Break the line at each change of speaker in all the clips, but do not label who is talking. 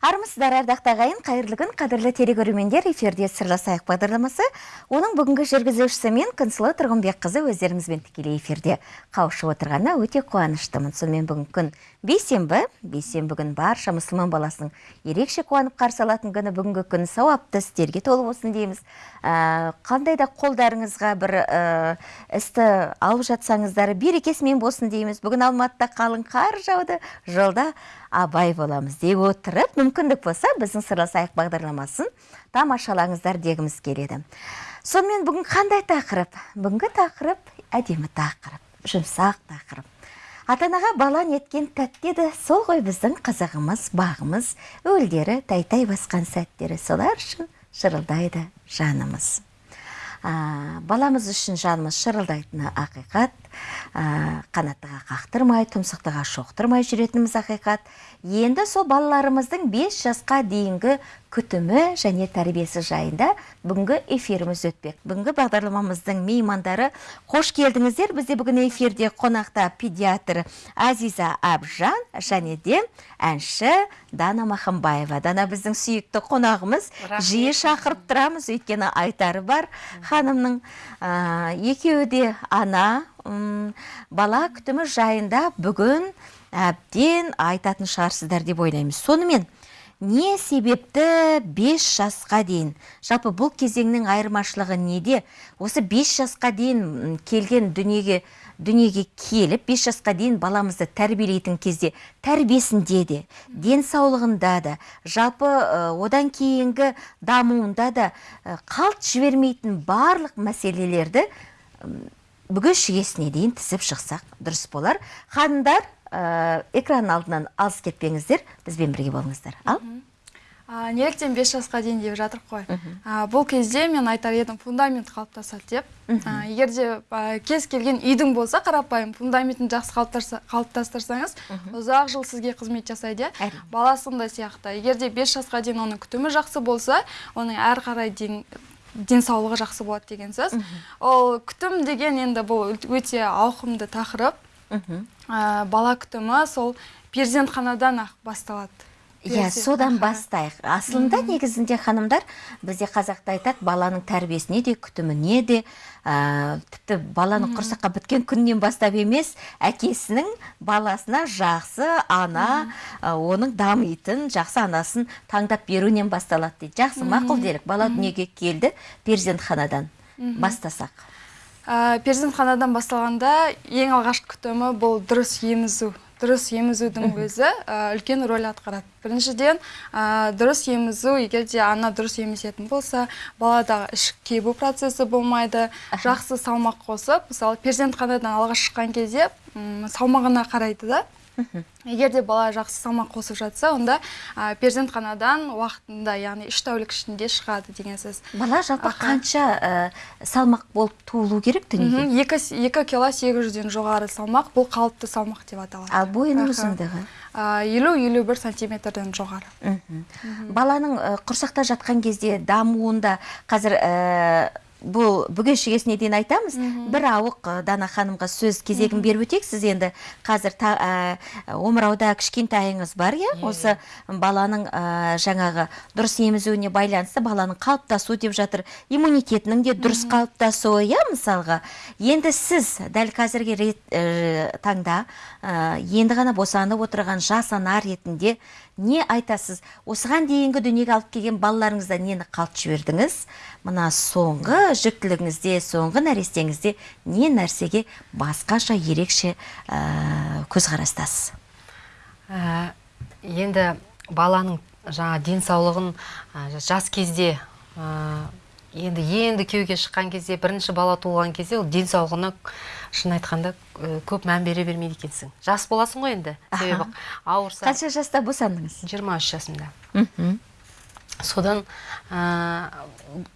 армысыздар ардақты ағайын қайырлы күн қадірлі телекөрермендер эфирде сырласайық бағдарламасы. Оның бүгінгі жүргізушісі мен күнсұлу тұрғынбекқызы өздеріңізбен тікелей эфирде қауышып отырғанына өте қуаныштымын. Сонымен бүгінгі күн бейсенбі. Бейсенбі күн барша мұсылман баласының ерекше қуанып қарсы алатын күні. Бүгінгі күн сауапты істерге толы болсын дейміз. Ә, қандай да қолдарыңызға бір ә, істі алып жатсаңыздар берекесімен болсын дейміз. Бүгін алматыда қалың қар жауды. Жолда абай боламыз дей отырып мүмкіндік болса біздің сырласайық бағдарламасын тамашалаңыздар дегіміз келеді. Сонымен бүгін қандай тақырып? Бүгінгі тақырып әдемі тақырып жұмсақ тақырып. Ата анаға бала неткен тәтті еді. Сол ғой біздің қызығымыз бағымыз өлдері тәй басқан сәттері. Солар үшін шырылдайды жанымыз. Ә, баламыз үшін жанымыз шырылдайтыны ақиқат. Қанаттыға қақтырмай тұмсықтыға шоқтырмай жүретініміз ақиқат. Енді сол балаларымыздың 5 жасқа дейінгі күтімі және тәрбиесі жайында бүгінгі эфиріміз өтпек. Бүгінгі бағдарламамыздың меймандары қош келдіңіздер. Бізде бүгін эфирде қонақта педиатр азиза абжан және де әнші дана махамбаева. Дана біздің сүйікті қонағымыз. Жиі шақырып тұрамыз. Өйткені айтары бар ханымның. Ә, екеуі де ана бала күтімі жайында бүгін әбден айтатын шығарсыздар деп ойлаймыз. Сонымен не себепті 5 жасқа дейін жалпы бұл кезеңнің айырмашылығы неде? Осы 5 жасқа дейін келген дүниеге дүниеге келіп 5 жасқа дейін баламызды тәрбиелейтін кезде тәрбиесінде де денсаулығында да жалпы одан кейінгі дамуында да қалт жібермейтін барлық мәселелерді бүгін шегесіне дейін тізіп шықсақ дұрыс болар. Ханымдар ә, экран алдынан алыс кетпеңіздер бізбен бірге болыңыздар. Ал?
Неліктен бес жасқа дейін деп жатыр қой бұл кезде мен айтар едім фундамент қалыптасады деп. Егер де кез келген үйдің болса қарапайым фундаментін жақсы қалыптастырсаңыз ұзақ жыл сізге қызмет жасайды иә? Баласын да сияқты. Егер де бес жасқа дейін оның күтімі жақсы болса оның әрі қарай дейін денсаулығы жақсы болады деген сөз. Ол күтім деген енді бұл өте ауқымды тақырып. Бала күтімі сол перзентханадан ақ басталады.
Иә содан бастайық. Асылында негізінде ханымдар бізде қазақта айтады баланың тәрбиесіне де күтіміне де ә, тіпті баланы құрсаққа біткен күннен бастап емес әкесінің баласына жақсы ана оның дамитын жақсы анасын таңдап беруінен басталады дейді. Жақсы мақұл делік бала дүниеге келді перзентханадан бастасақ.
Ә, перзентханадан басталғанда ең алғашқы күтімі бұл дұрыс емізу дұрыс емізудің өзі үлкен рөл атқарады біріншіден дұрыс емізу егер де ана дұрыс емізетін болса балада ішік кебу процесі болмайды. Жақсы салмақ қосып мысалы перзентханадан алғаш шыққан кезде салмағына қарайды да. Егер де бала жақсы салмақ қосып жатса онда ә, перзентханадан уақытында яғни үш тәулік ішінде шығады деген сөз.
Бала жалпы қанша ә, салмақ болып туылу керек дүниеге?
Екі, екі кило сегіз жүзден жоғары салмақ бұл қалыпты салмақ деп аталады.
Ал бойының ұзындығы?
Елу елу бір сантиметрден жоғары.
Баланың құрсақта жатқан кезде дамуында қазір бұл бүге шегесіне дейін айтамыз. Бір ауық дана ханымға сөз кезегін беріп өтейік сіз енді қазір та, ә, омырауда кішкентайыңыз бар иә? Осы баланың ә, жаңағы дұрыс емізуіне байланысты баланың қалыптасу деп жатыр. Иммунитетінің де дұрыс қалыптасуы иә мысалға? Енді сіз дәл қазіргі рет, ә, таңда енді ғана босанып отырған жас ана ретінде не айтасыз? Осыған дейінгі дүниеге алып келген балаларыңызда нені қалт жібердіңіз? Мына соңғы жүктілігіңізде соңғы нәрестеңізде не нәрсеге басқаша ерекше ә, көзқарастасыз?
Ә, енді баланың жаңа денсаулығын жас кезде енді енді күйеуге шыққан кезде бірінші бала туылған кезде ол денсаулығына шын айтқанда көп мән бере бермейді екенсің. Жас боласың ғой енді. Себебі ауырса
қанша жаста босандыңыз?
Жиырма үш жасымда. Содан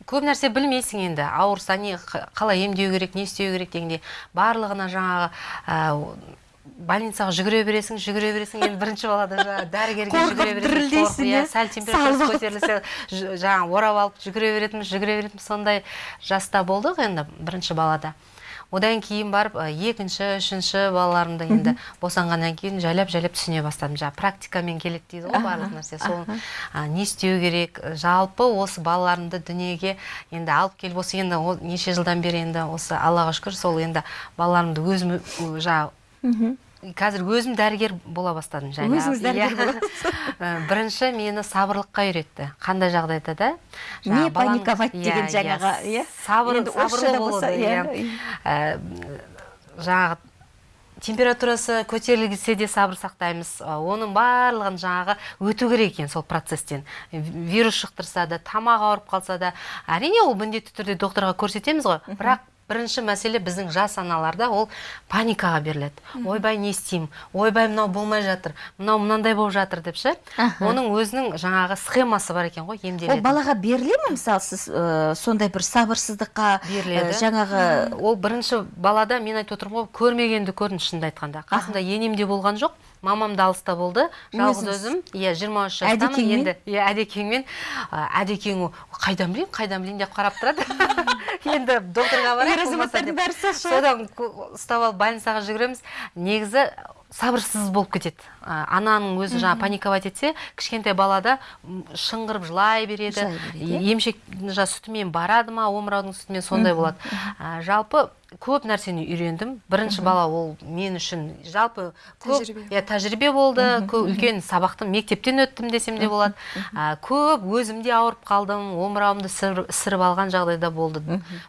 көп нәрсе білмейсің енді. Ауырса не қалай емдеу керек не істеу керек дегенде барлығына жаңағы больницаға жүгіре бересің жүгіре бересің. Енді бірінші балада жаңағы дәрігерге жүгіре бересің иә? сәл температурасы көтерілсе жаңағы орап алып жүгіре беретінбіз жүгіре беретінбіз сондай жаста болдық енді бірінші балада. Одан кейін барып екінші үшінші балаларымды енді босанғаннан кейін жайлап жайлап түсіне бастадым. Жаңағы практикамен келеді дейді ғой барлық нәрсе. Сол не істеу керек? Жалпы осы балаларымды дүниеге енді алып келіп осы енді неше жылдан бері енді осы аллаға шүкір сол енді балаларымды өзім жаңағы қазір өзім дәрігер бола бастадым жаңағы
Өзіңіз дәрігер
Иә. Ә, бірінші мені сабырлыққа үйретті. Қандай жағдайда да?
Не паниковать деген
Иә,
жаңағы, иә.
сабырлы
иә.
иә. Жаңағы температурасы көтерілсе де сабыр сақтаймыз. Оның барлығын жаңағы өту керек екен сол процесстен. Вирус жұқтырса да тамақ ауырып қалса да. Әрине ол міндетті түрде докторға көрсетеміз ғой. Бірақ бірінші мәселе біздің жас аналарда ол паникаға беріледі. Ойбай не істеймін? Ойбай мынау болмай жатыр. Мынау мынандай болып жатыр деп ше? Оның өзінің жаңағы схемасы бар екен ғой
ол
емделетін
балаға беріле ме мысалы сіз ә, сондай бір сабырсыздыққа
беріледі.
ә, жаңағы
ол бірінші балада мен айтып отырмын ғой көрмегенді көрдім шынымды айтқанда. Қасымда енем де болған жоқ. Мамам да алыста болды. Жалғыз өзім. Иә жиырма үш жастамын енді. Иә әдекеңмен. Әдекең қайдан білейін қайдан білейін деп қарап тұрады. Енді докторға барайық содан ұстап алып больницаға жүгіреміз. Негізі сабырсыз болып кетеді. Ананың өзі жаңағы паниковать етсе кішкентай балада шыңғырып жылай береді.
Иә.
емшек жаңағы сүтімен барады ма омыраудың сүтімен сондай болады. Ә, жалпы көп нәрсені үйрендім. Бірінші бала ол мен үшін жалпы көп
Тәжірибе.
иә тәжірибе болды. Көп үлкен сабақты мектептен өттім десем де болады. Ә, көп өзім де ауырып қалдым омырауымды сыр- ісіріп алған жағдайда болды.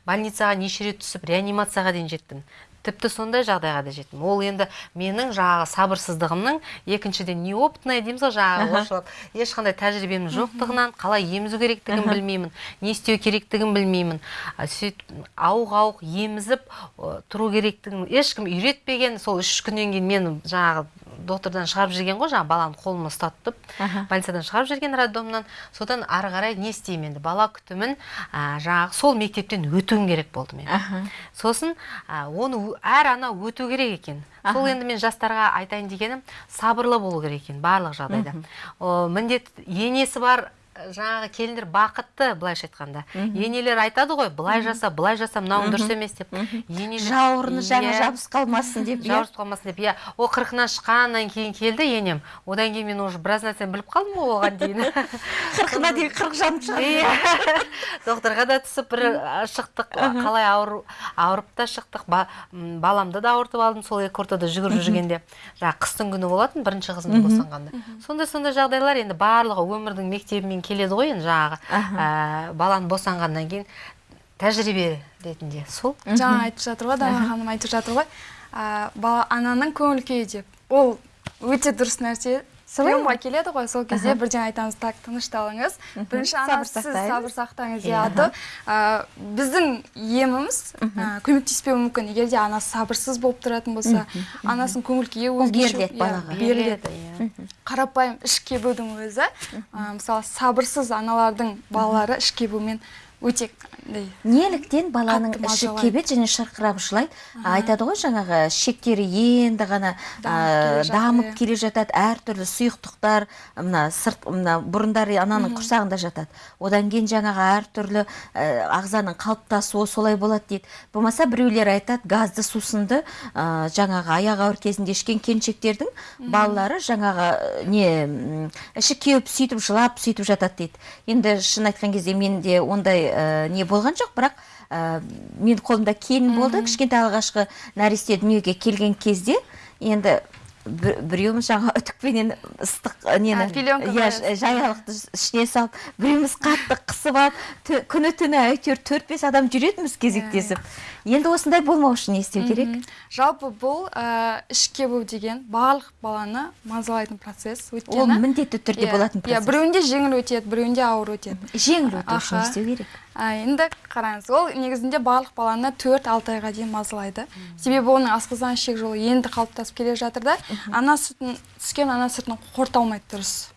Больницаға неше рет түсіп реанимацияға дейін жеттім. Тіпті сондай жағдайға да жеттім. Ол енді менің жаңағы сабырсыздығымның екіншіден неопытная дейміз ғой жаңағы орысшалап. Ешқандай тәжірибемнің жоқтығынан қалай емізу керектігін білмеймін не істеу керектігін білмеймін. Сөйтіп ауық ауық емізіп тұру керектігін ешкім үйретпеген. Сол үш күннен кейін мені жаңағы доктордан шығарып жіберген ғой жаңағы баланы қолыма ұстатып больницадан шығарып жіберген роддомнан. Содан ары қарай не істеймін енді? Бала күтімін а, жаңағы сол мектептен өтуім керек болды мен.
Аха.
сосын а, оны әр ана өту керек екен. Сол енді мен жастарға айтайын дегенім сабырлы болу керек екен барлық жағдайда. О, міндет енесі бар ә, жаңағы келіндер бақытты былайша айтқанда. Енелер айтады ғой былай жаса былай жаса мынауың дұрыс емес деп. Енелер
жауырыны жаңа жабысып қалмасын деп иә?
жауырып қалмасын деп иә. Ол қырқынан шыққаннан кейін келді енем. Одан кейін мен уже біраз нәрсені біліп қалдым ғой оған дейін.
Қырқына дейін қырық жанып шығады.
Иә. докторға да түсіп бір шықтық. Қалай ауыр ауырып та шықтық. Баламды да ауыртып алдым сол екі ортада жүгіріп жүргенде. Жаңағы қыстың күні болатын бірінші қызымды босанғанда. Сондай сондай жағдайлар енді барлығы өмірдің мектебімен келеді ғой енді жаңағы ә, баланы босанғаннан кейін тәжірибе ретінде. Сол.
Жаңа айтып жатыр ғой дана ханым айтып жатыр ғой. А, бала ананың көңіл күйі деп. Ол өте дұрыс нәрсе. Приемға келеді ғой сол кезде бірден айтамыз так тынышталыңыз. Бірінші ана сіз сабыр сақтаңыз
Иә.
иә а то а, біздің еміміз көмектеспеуі мүмкін. Егер де анасы сабырсыз болып тұратын болса анасының көңіл күйі өзгеше-
беріледі
иә,
иә.
қарапайым іш кебудің өзі. Мысалы сабырсыз аналардың балалары іш кебумен өте
неліктен баланың іші кебеді және шырқырап жылайды. Айтады ғой жаңағы шектері енді ғана
Дамып иә.
келе жатады әртүрлі сұйықтықтар мына сырт мына бұрындары ананың құрсағында жатады. Одан кейін жаңағы әртүрлі ә, ағзаның қалыптасуы солай болады дейді. Болмаса біреулер айтады газды сусынды ә, жаңағы аяқ ауыр кезінде ішкен келіншектердің балалары жаңағы ә, не іші кеуіп сөйтіп жылап сөйтіп жатады дейді. Енді шын айтқан кезде менде ондай ә, не болған жоқ бірақ ә, мен қолымда келін болды. Кішкентай алғашқы нәресте дүниеге келген кезде енді бір- біреуіміз жаңа үтікпенен ыстық ә, нені иә жаялықты ішіне салып біреуміз қатты қысып алып күні түні әйтеуір төрт бес адам жүретінбіз кезектесіп. Енді осындай болмау үшін не істеу керек?
Жалпы бұл ә, іш кебу деген барлық баланы мазалайтын процесс
ол
өйткені
міндетті түрде
иә,
болатын
иә
процесс.
біреуінде жеңіл өтеді біреуінде ауыр өтеді.
Жеңіл өту үшін не істеу керек.
А, енді қараңыз ол негізінде барлық баланы төрт алты айға дейін мазалайды. Себебі оның асқазан ішек жолы енді қалыптасып келе жатыр да. Ана сүтін түскен ана сүтін қорыта алмайды дұрыс.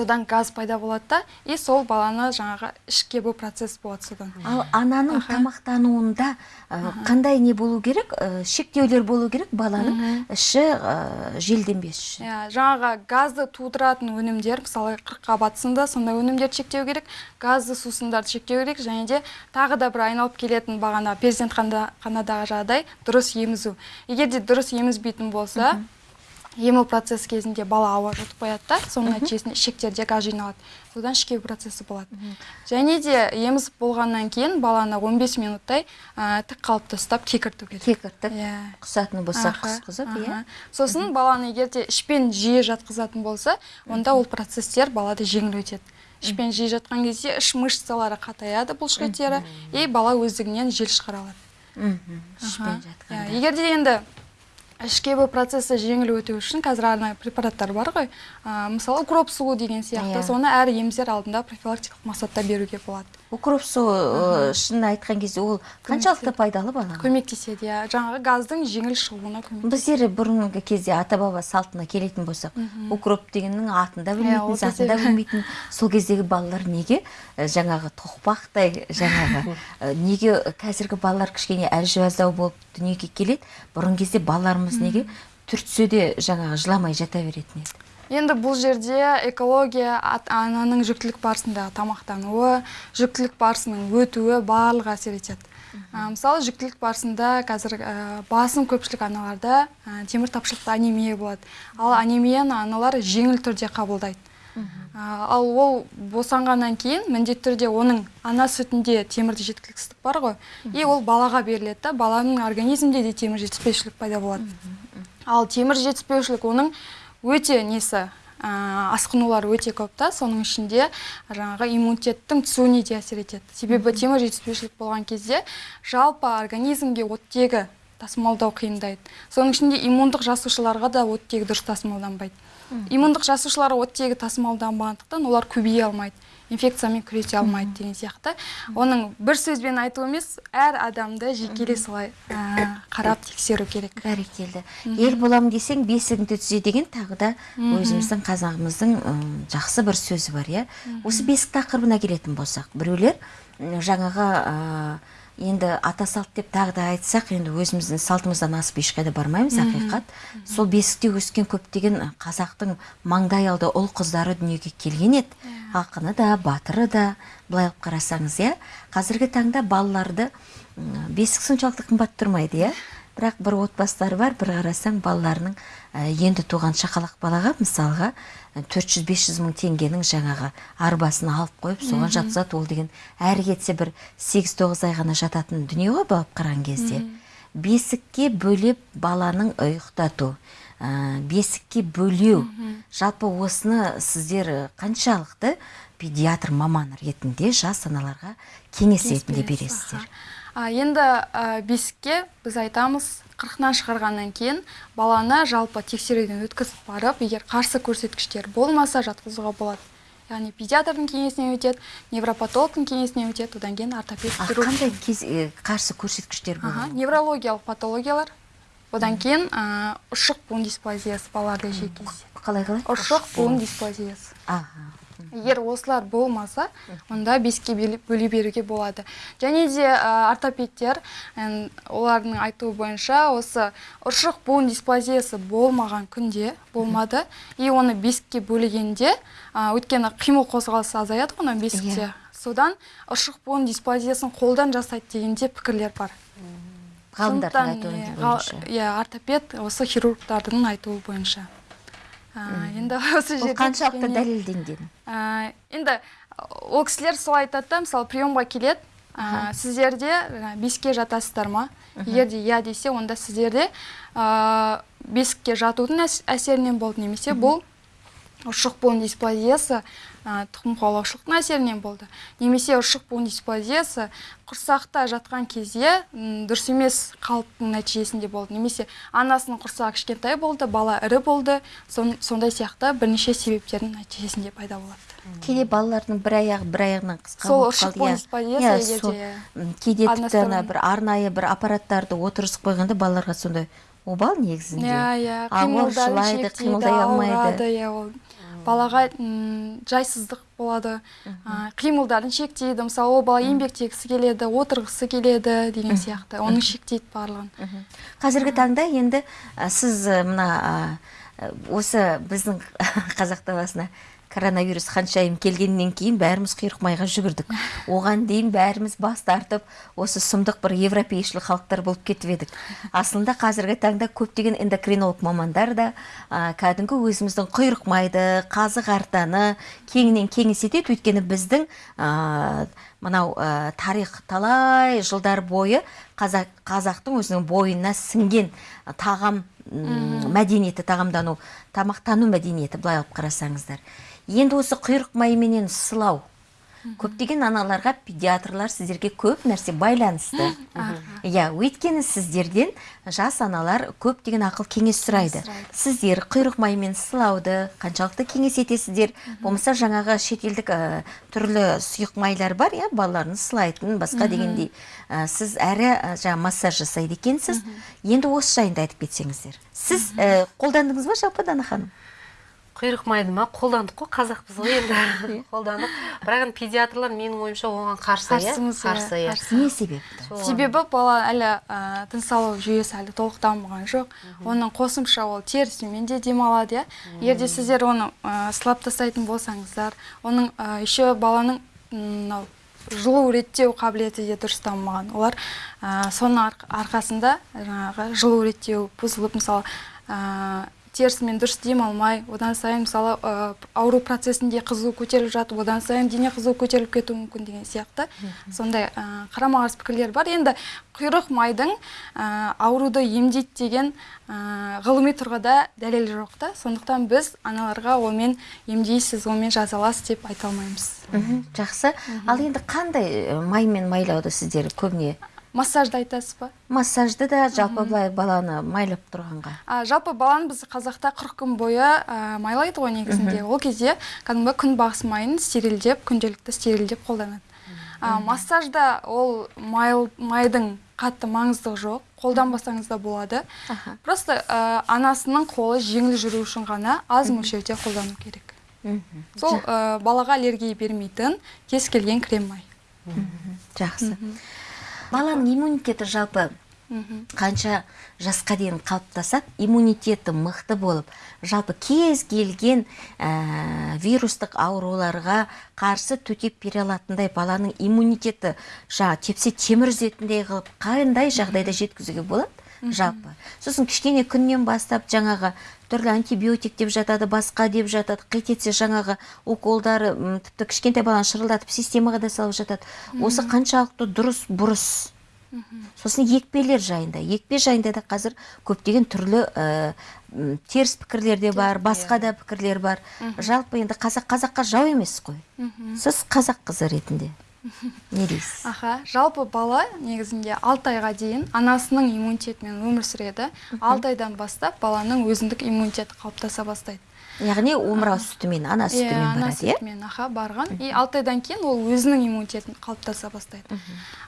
Содан газ пайда болады да и сол баланы жаңағы ішіп кебу процесс болады содан.
Ал ананың тамақтануында ә, қандай не болу керек? Ә, шектеулер болу керек баланың іші ә, желденбес үшін
иә жаңағы газды тудыратын өнімдер мысалы қырыққабат сынды сондай өнімдерді шектеу керек газды сусындарды шектеу керек және де тағы да бір айналып келетін бағана перзентханадағы жағдай дұрыс емізу. Егер де дұрыс емізбейтін болса ему процесс кезінде бала ауа жұтып қояды да соның нәтижесінде ішектерде газ жиналады. Содан ішкеу процесі болады. Және де емізіп болғаннан кейін баланы 15 минуттай ә, тік қалыпта ұстап кекірту керек.
Кекіртіп
Иә.
құсатын болса
Аха,
құсқызып иә.
Сосын баланы егер де ішпен жиі жатқызатын болса онда ол процесстер балада жеңіл өтеді. Ішпен жиі жатқан кезде іш мышцалары қатаяды бұлшық еттері и бала өздігінен жел шығара алады.
Ішпен жатқанда.
Иә, егер де енді ішкебі процесі жеңіл өту үшін қазір арнайы препараттар бар ғой ә, мысалы укроп суы деген сияқты
Иә.
соны әр емдер алдында профилактикалық мақсатта беруге болады
укроп суы шынын айтқан кезде ол қаншалықты пайдалы балаға
көмектеседі иә. Жаңағы газдың жеңіл шығуына көмектеседі.
Біздер бұрынғы кезде ата баба салтына келетін болсақ укроп дегеннің атын да
Иә,
білмейтін затын да білмейтін. Сол кездегі балалар неге? Ә, жаңағы тоқпақтай жаңағы ә, неге қазіргі балалар кішкене әлжуаздау болып дүниеге келеді? Бұрын кезде балаларымыз неге түртсе де жаңағы жыламай жата беретін еді?
Енді бұл жерде экология ананың жүктілік барысындағы тамақтануы жүктілік барысының өтуі барлығы әсер етеді. Мысалы жүктілік барысында қазір ә, басым көпшілік аналарда ә, темір тапшылықты анемия болады. Ал анемияны аналар жеңіл түрде қабылдайды. Ал ол босанғаннан кейін міндетті түрде оның ана сүтінде темірді жеткіліксіздік бар ғой. И ол балаға беріледі да баланың организмінде де темір жетіспеушілік пайда болады. Ал темір жетіспеушілік оның өте несі ә, асқынулары өте көп та. Соның ішінде жаңағы иммунитеттің түсуіне де әсер етеді. Себебі темір жетіспеушілік болған кезде жалпы организмге оттегі тасымалдау қиындайды. Соның ішінде иммундық жасушаларға да оттегі дұрыс тасымалданбайды. Иммундық жасушалар оттегі тасымалданбағандықтан олар көбейе алмайды инфекциямен күресе алмайды деген сияқты. Оның бір сөзбен айту емес әр адамды жекелей солай ә, қарап тексеру керек.
Бәрекелді. Ел боламын десең бесігіңді түзе деген тағы да өзіміздің қазағымыздың ым, жақсы бір сөзі бар иә. Осы бесік тақырыбына келетін болсақ біреулер жаңағы ә, енді ата салт деп тағы да айтсақ енді өзіміздің салтымыздан асып ешқайда бармаймыз ақиқат. Сол бесікте өскен көптеген қазақтың маңдай алды ұл қыздары дүниеге келген еді. Ақыны да батыры да былай алып қарасаңыз иә. Қазіргі таңда балаларды бесік соншалықты қымбат тұрмайды иә. Бірақ бір отбасылар бар бір қарасаң балаларының енді туған шақалақ балаға мысалға төрт жүз бес жүз мың теңгенің жаңағы арбасын алып қойып соған жатқызады ол деген. Әрі кетсе бір сегіз тоғыз ай ғана жататын дүние ғой былай қараған кезде. Бесікке бөлеп баланың ұйықтату. Ә, бесікке бөлеу. Жалпы осыны сіздер қаншалықты педиатр маман ретінде жас аналарға кеңес ретінде бересіздер?
Енді ә, бесікке біз айтамыз қырқынан шығарғаннан кейін баланы жалпы тексеруден өткізіп барып егер қарсы көрсеткіштер болмаса жатқызуға болады. Яғни педиатрдың кеңесінен өтеді невропатологтың кеңесінен өтеді одан кейін ортопед хирург.
қандай кез, е, қарсы көрсеткіштер болады?
неврологиялық патологиялар. Одан кейін ә, ұршық буын дисплазиясы балаларда жиі кездеседі
қалай қалай?
Ұршық буын дисплазиясы
аха.
Егер осылар болмаса онда беске бөле беруге болады. Және де ә, ортопедтер олардың айтуы бойынша осы ұршық буын дисплазиясы болмаған күнде болмады. И оны бесікке бөлегенде ә, өйткені қимыл қозғалысы азаяды ғой ана бесікте.
Иә.
содан ұршық буын дисплазиясын қолдан жасайды дегенде пікірлер бар.
Ғалымдардың айтуы
иә,
бойынша.
иә ортопед осы хирургтардың айтуы бойынша. Енді осы жерде
қаншалықты дәлелденген?
Енді ол кісілер солай айтады да мысалы приемға келеді ә, сіздерде бесікке жатасыздар ма егер де иә десе онда сіздерде ә, бесікке жатудың әс- әсерінен болды немесе бұл ұршық буын дисплазиясы тұқым қуалаушылықтың әсерінен болды. Немесе ұршық буын дисплазиясы құрсақта жатқан кезде дұрыс емес қалыптың нәтижесінде болды. Немесе анасының құрсағы кішкентай болды бала ірі болды сон- сондай сияқты бірнеше себептердің нәтижесінде пайда болады.
Кейде балалардың бір аяғы бір аяғынан қысқа
Сол ұршық буын
иә.
дисплазиясы
Иә, кейде тіпті ана бір арнайы бір аппараттарды отырғызып қойғанда балаларға сондай обал негізінде.
Иә иә
қимылдай алмайды.
иә ол балаға жайсыздық болады. А, қимылдарын шектейді. Мысалы ол бала еңбектегісі келеді отырғысы келеді деген сияқты. Оны шектейді барлығын.
Қазіргі таңда енді ә, сіз мына ә, осы біздің қазақ даласына коронавирус ханшайым келгеннен кейін бәріміз құйрық майға жүгірдік. Оған дейін бәріміз бас тартып осы сұмдық бір европейшіл халықтар болып кетіп едік. Асылында қазіргі таңда көптеген эндокринолог мамандар да ә, кәдімгі өзіміздің құйрық майды қазы қартаны кеңінен кеңес етеді. Өйткені біздің ә, мынау ә, тарих талай жылдар бойы қазақ қазақтың өзінің бойына сіңген тағам мәдениеті тағамдану тамақтану мәдениеті былай алып қарасаңыздар. Енді осы құйрық майменен сылау. Көптеген аналарға педиатрлар сіздерге көп нәрсе байланысты. Иә өйткені сіздерден жас аналар көптеген ақыл кеңес сұрайды. Сіздер құйрық маймен сылауды қаншалықты кеңес етесіздер? Болмаса жаңағы шетелдік ә, түрлі сұйық майлар бар иә балаларыңыз сылайтын басқа дегендей. Ә, сіз әрі ә, жаңа массаж жасайды екенсіз. Енді осы жайында айтып кетсеңіздер. Сіз қолдандыңыз ба жалпы дана ханым
құйрық майды ма? Қолдандық қой қазақпыз ғой енді. Қолдандық. Бірақ енді педиатрлар менің ойымша оған қарсы иә?
Қарсымыз, иә,
қарсы иә.
Қарсы.
не себепті?
Себебі бала әлі ә, тыныс алу жүйесі әлі толық дамыған жоқ оның қосымша ол терісімен де демалады иә? Егер де сіздер оны ә, сылап тастайтын болсаңыздар оның ә, еще баланың мынау жылу реттеу қабілеті де дұрыс дамымаған олар ә, соның арқ- арқасында жаңағы жылу реттеу бұзылып мысалы ә, терісімен дұрыс демалмай одан сайын мысалы ә, ауру процесінде қызу көтеріліп жатып одан сайын дене қызуы көтеріліп кетуі мүмкін деген сияқты. Сондай ә, қарама қарсы пікірлер бар. Енді құйрық майдың ә, ауруды емдейді деген ә, ғылыми тұрғыда дәлел жоқ та. Сондықтан біз аналарға онымен емдейсіз онымен жазаласыз деп айта алмаймыз.
Жақсы. Ал енді қандай маймен майлауды сіздер көбіне
массажды айтасыз ба?
Массажды да жалпы былай баланы майлап тұрғанға.
А, жалпы баланы біз қазақта 40 күн бойы ә, майлайды ғой негізінде. Ол кезде кәдімгі күнбағыс майын стерильдеп күнделікті стерильдеп қолданады. А, массажда ол майл, майдың қатты маңыздығы жоқ қолданбасаңыз да болады.
Аха.
просто ә, анасының қолы жеңіл жүру үшін ғана аз мөлшерде қолдану керек. Сол ә, балаға аллергия бермейтін кез келген крем май
жақсы. Баланың иммунитеті жалпы қанша жасқа дейін қалыптасады иммунитеті мықты болып жалпы кез келген ә, вирустық ауруларға қарсы төтеп бере алатындай баланың иммунитеті жаңа тепсе темір үзетіндей қылып қандай жағдайда жеткізуге болады? Жалпы. Сосын кішкене күннен бастап жаңағы түрлі антибиотик деп жатады басқа деп жатады қит етсе жаңағы уколдары тіпті кішкентай баланы шырылдатып системаға да салып жатады. Осы қаншалықты дұрыс бұрыс. Сосын екпелер жайында. Екпе жайында да қазір көптеген түрлі ә, теріс пікірлер де бар басқа да пікірлер бар. Жалпы енді қазақ қазаққа жау емес қой. Сіз қазақ қызы ретінде. Не дейсіз
аха жалпы бала негізінде алты айға дейін анасының иммунитетімен өмір сүреді. Алты айдан бастап баланың өзіндік иммунитеті қалыптаса бастайды.
Яғни омырау сүтімен ана сүтімен
ана
барады иә?
сүтімен аха барған. И алты айдан кейін ол өзінің иммунитетін қалыптаса бастайды.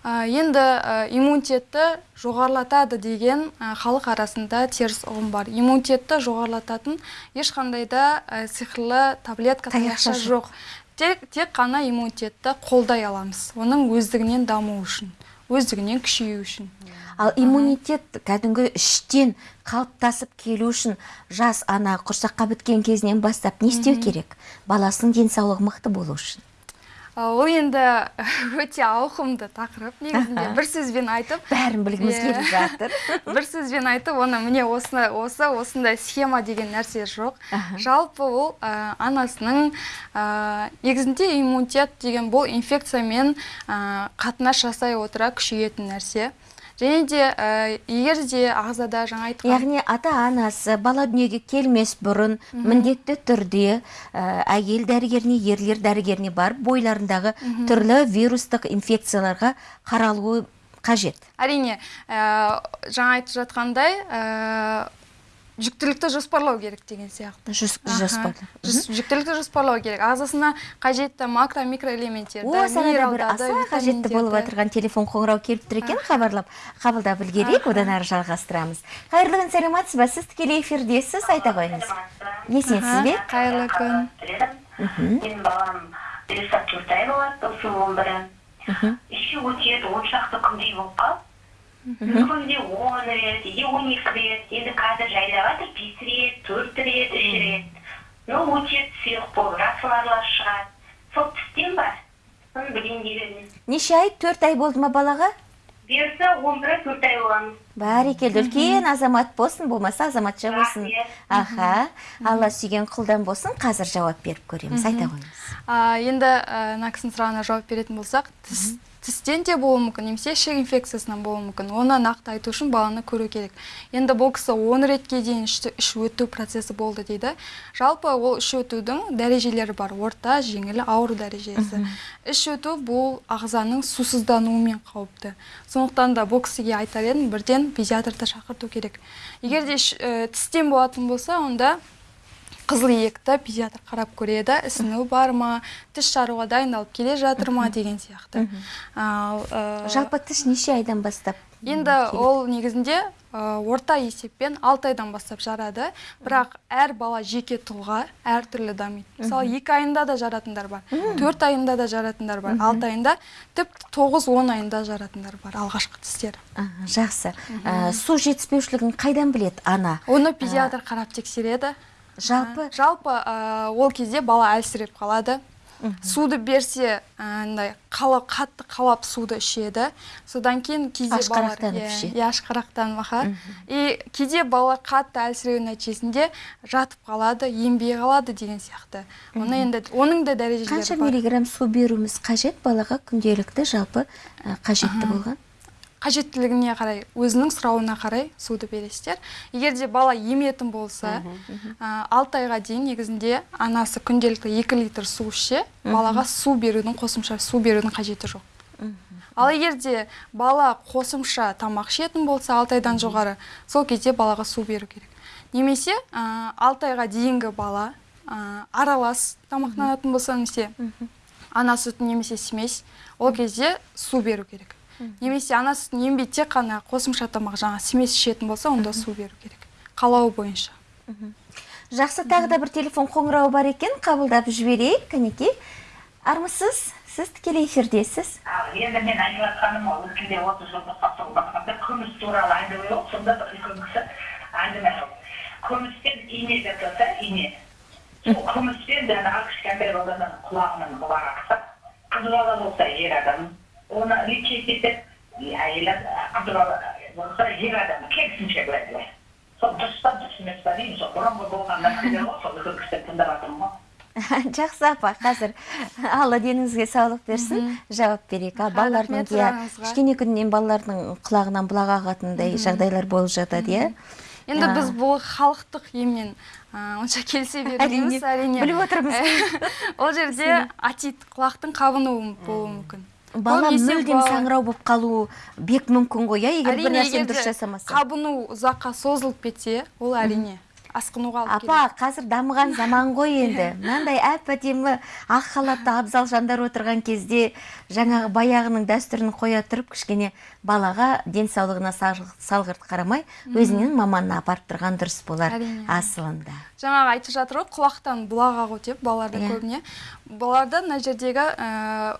Енді ә, иммунитетті жоғарылатады деген ә, халық арасында теріс ұғым бар. Иммунитетті жоғарылататын ешқандай да сиқырлы таблетка
таяқша
жоқ. Тек, тек қана иммунитетті қолдай аламыз. Оның өздігінен дамуы үшін өздігінен күшею үшін.
Ал иммунитет кәдімгі іштен қалыптасып келу үшін жас ана құрсаққа біткен кезінен бастап не істеу керек? Баласының денсаулығы мықты болу үшін.
Ол енді өте ауқымды тақырып негізінде. Бір сөзбен айтып
бәрін білгіміз
Иә.
келіп жатыр.
Бір сөзбен айтып оны міне осы осы осындай схема деген нәрсе жоқ. Жалпы ол ә, анасының ә, негізінде иммунитет деген бұл инфекциямен ә, қатынас жасай отыра күшейетін нәрсе. Және де ә, егер де ағзада жаңа айтқан
яғни ата анасы бала дүниеге келмес бұрын міндетті түрде ә, әйел дәрігеріне ерлер дәрігеріне барып бойларындағы түрлі вирустық инфекцияларға қаралуы қажет.
Әрине ә, жаңа айтып жатқандай ә, жүктілікті жоспарлау керек деген сияқты. Жүктілікті жоспарлау керек. Ағзасына қажетті макро микроэлементтерді
о саған да бір аса қажетті болып отырған телефон қоңырау келіп тұр екен. Хабарлап қабылдап үлгерейік одан әрі жалғастырамыз. Қайырлы күн саламатсыз ба сіз тікелей эфирдесіз айта қойыңыз. Есінесіз бе?
қайырлы күн.
Менің балам бес төрт ай болады осы он бірі іші өтеді он шақты күндей болып қалды. Күнде он рет или он екі рет енді қазір жайлап жатыр бес рет төрт рет үш рет. Ну өтеді сұйық болып жасыларлар шығады. Сол тістен ба? Соны білейін деп едім
неше ай төрт ай болды ма балаға?
Бұйырса он бірі төрт ай болған.
Бәрекелді үлкен азамат болсын болмаса азаматша болсын. Аха. Алла сүйген құлдан болсын қазір жауап беріп көреміз айта қойыңыз.
А, енді ә, мына кісінің сұрағына жауап беретін болсақ тіс тістен де болуы мүмкін немесе ішек инфекциясынан болуы мүмкін. Оны нақты айту үшін баланы көру керек. Енді бұл кісі он ретке дейін іш, өту процесі болды дейді. Жалпы ол іш өтудің дәрежелері бар. Орта жеңіл ауыр дәрежесі. Іш өту бұл ағзаның сусыздануымен қауіпті. Сондықтан да бұл кісіге айтар едім бірден педиатрды шақырту керек. Егер де іш- ә, тістен болатын болса онда қызыл иекті педиатр қарап көреді ісіну бар ма тіс жаруға дайындалып келе жатыр ма деген сияқты. Ал ә,
жалпы тіс неше айдан бастап
енді ол негізінде ә, орта есеппен 6 айдан бастап жарады. Бірақ әр бала жеке тұлға әртүрлі дамиды. Мысалы екі айында да жаратындар бар төрт айында да жаратындар бар алты айында тіпті тоғыз он айында жаратындар бар алғашқы тістер
жақсы. Ә, су жетіспеушілігін қайдан біледі ана?
Оны педиатр қарап тексереді.
Жалпы
жалпы ә, ол кезде бала әлсіреп қалады. Суды берсе андай қала қатты қалап суды ішеді. Содан кейін кейде
Ашқарақтанып
иә,
ішеді.
иә ашқарақтанып аха. И кейде балалар қатты әлсіреу нәтижесінде жатып қалады енбей қалады деген сияқты. Оны енді оның да дәрежелері
қанша миллиграмм су беруіміз қажет балаға күнделікті жалпы қажетті болған?
Қажеттілігіне қарай өзінің сұрауына қарай суды бересіздер. Егер де бала еметін болса алты айға дейін негізінде анасы күнделікті 2 литр су ішсе балаға су берудің қосымша су берудің қажеті жоқ. Ал егер де бала қосымша тамақ ішетін болса алты айдан жоғары сол кезде балаға су беру керек. Немесе ә, алты айға дейінгі бала ә, аралас тамақтанатын болса немесе ана сүтін немесе смесь ол кезде су беру керек. Немесе ана сүтін ембей тек қана қосымша тамақ жаңа смесь ішетін болса онда су беру керек. Қалауы бойынша.
Жақсы тағы да бір телефон қоңырауы бар екен. Қабылдап жіберейік кәнекей армысыз сіз тікелей эфирдесіз.
Енді мен айтып жатқаным ол өткенде отыз жылдық басында күміс туралы әңгіме болды сонда бір үлкен кісі әңгіме қылды күмістен ине жасаса ине. Сол күміспен жаңағы кішкентай баланың құлағынан бұлақ ақса қыз бала болса ер адам. Оны лечить етіп и әйел ад- қыз бала болса ер адам керісінше былай былай сол дұрыс па дұрыс емес па деймін сол бұрынғы болған нәрселер ғой сол үлкен кісіден тыңдап жатырмын ғой
жақсы апа қазір алла деніңізге саулық берсін жауап берейік ал балалардың иә кішкене күннен балалардың құлағынан бұлақ ағатындай жағдайлар болып жатады иә
енді біз бұл халықтық еммен онша келісе бермейміз
Әрине,
әрине
біліп отырмыз.
ол жерде атит құлақтың қабынуы болуы мүмкін
бала мүлдем саңырау болып қалуы бек мүмкін ғой иә? Егер бір нәрсені дұрыс жасамаса
қабыну ұзаққа созылып кетсе ол әрине асқынуға алып
апа қазір дамыған заман ғой енді. Мынандай әп әдемі ақ халатты абзал жандар отырған кезде жаңағы баяғының дәстүрін қоя тұрып кішкене балаға денсаулығына сал- салғырт қарамай өзінің маманына апарып тұрған дұрыс болар асылында.
Жаңағы айтып жатыр ғой құлақтан бұлақ ағу деп балаларда
Иә.
көбіне. Балаларда мына жердегі ә,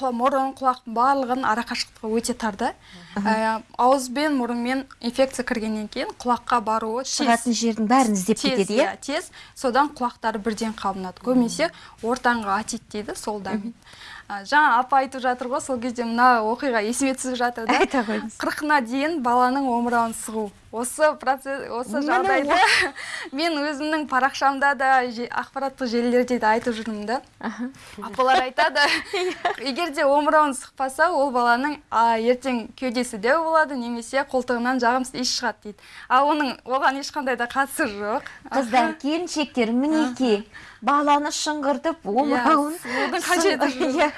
мұрын құлақтың барлығын арақашықтығы өте тар да Ә, ауыз бен мұрынмен инфекция кіргеннен кейін құлаққа баруы тез.
шығатын жердің бәрін іздеп кетеді иә?
иә тез. Содан құлақтары бірден қабынады көбінесе ортаңғы атит дейді сол дамиды жаңа апа айтып жатыр ғой сол кезде мына оқиға есіме түсіп жатыр да.
Айта қойыңыз.
қырқына дейін баланың омырауын сығу. Осы процесс осы жағдайды мен өзімнің парақшамда да ақпараттық желілерде де айтып жүрмін да. Апалар айтады егер де омырауын сықпаса ол баланың а, ертең кеудесі дәу болады немесе қолтығынан жағымсыз иіс шығады дейді. Ал оның оған ешқандай да қатысы жоқ.
Қыздар келіншектер мінекей баланы шыңғыртып омырауын
қажеті.
Иә.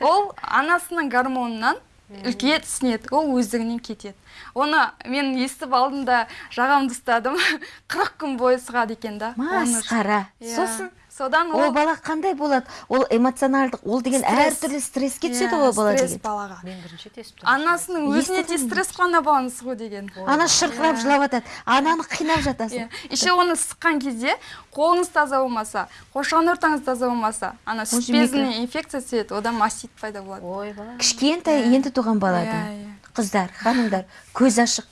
ол анасының гормонынан үлкейеді ісінеді ол өздігінен кетеді оны мен естіп алдым да жағамды ұстадым қырық күн бойы сығады екен да
масқара
Иә.
сосын
содан
ол бала қандай болады? Ол эмоционалдық ол деген
Стресс.
әртүрлі стресске түседі
Иә,
ғой бала
стресс
деген.
балаға.
Мен бірінші
анасының өзіне де стресс қой ана баланы сығу деген.
Ана шырқырап жылап жатады. Ананы қинап жатасың.
Иә. еще оны сыққан кезде қолыңыз таза болмаса қоршаған ортаңыз таза болмаса ана сүт безіне инфекция түседі одан мастит пайда болады.
Ойбай
кішкентай енді туған балада
Иә, иә.
қыздар ханымдар көз ашық.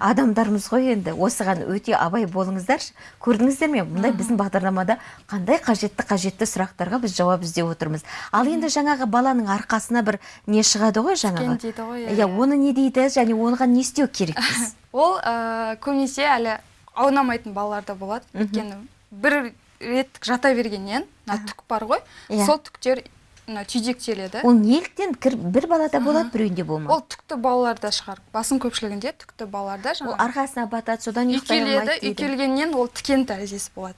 Адамдармыз ғой енді. Осыған өте абай болыңыздаршы. Көрдіңіздер ме? Мындай біздің бағдарламада қандай қажетті қажетті сұрақтарға біз жауап іздеп отырмыз. Ал енді жаңағы баланың арқасына бір не шығады ғой жаңағы?
Дейді ғой, иә,
иә
иә.
оны не дейді? Және оған не істеу керекпіз
ол ә, көбінесе әлі аунамайтын балалар да болады өйткені бір реттік жата бергеннен мына түк бар ғой.
Иә.
сол түктер мына түйдектеледі
ол неліктен бір балада болады біреуінде
ол
болмайды
түкті балаларда шығар. Басым көпшілігінде түкті балаларда
ол
жаңағы
арқасына батады содан ұйықтай
үйкеледі
алмайды
үйкелгеннен ол тікен тәріздесі болады.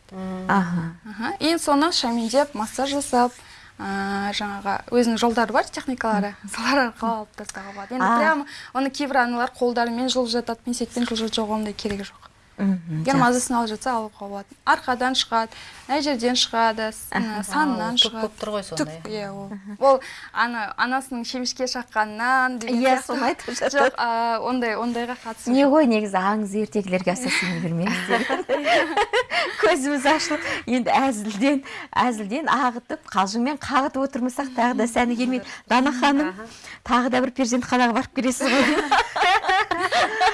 Аха.
Енді соны шамендеп массаж жасап ә, жаңағы өзінің жолдары бар техникалары. Солар арқылы алып тастауға болады. Енді прямо оны кейбір аналар қолдарымен жұлып жатады пинцетпен жұлып жатады жоқ ондай керегі жоқ. Мазасын алып жатса алуға болады арқадан шығады мына жерден шығады санынан
түк
шығады.
болып тұр ғой сонда,
түк иә ол. Ол ана анасының шемішке шаққанынан деген
Иә, соны айтып жатады.
жоқ ондай ондайға қатысы
не ғой негізі аңыз ертегілерге аса сене бермеңіздер көзіміз ашылып енді әзілден әзілден ағытып қалжыңмен қағытып отырмасақ тағы да сәні келмейді. Дана ханым тағы да бір перзентханаға барып келесіз ғой.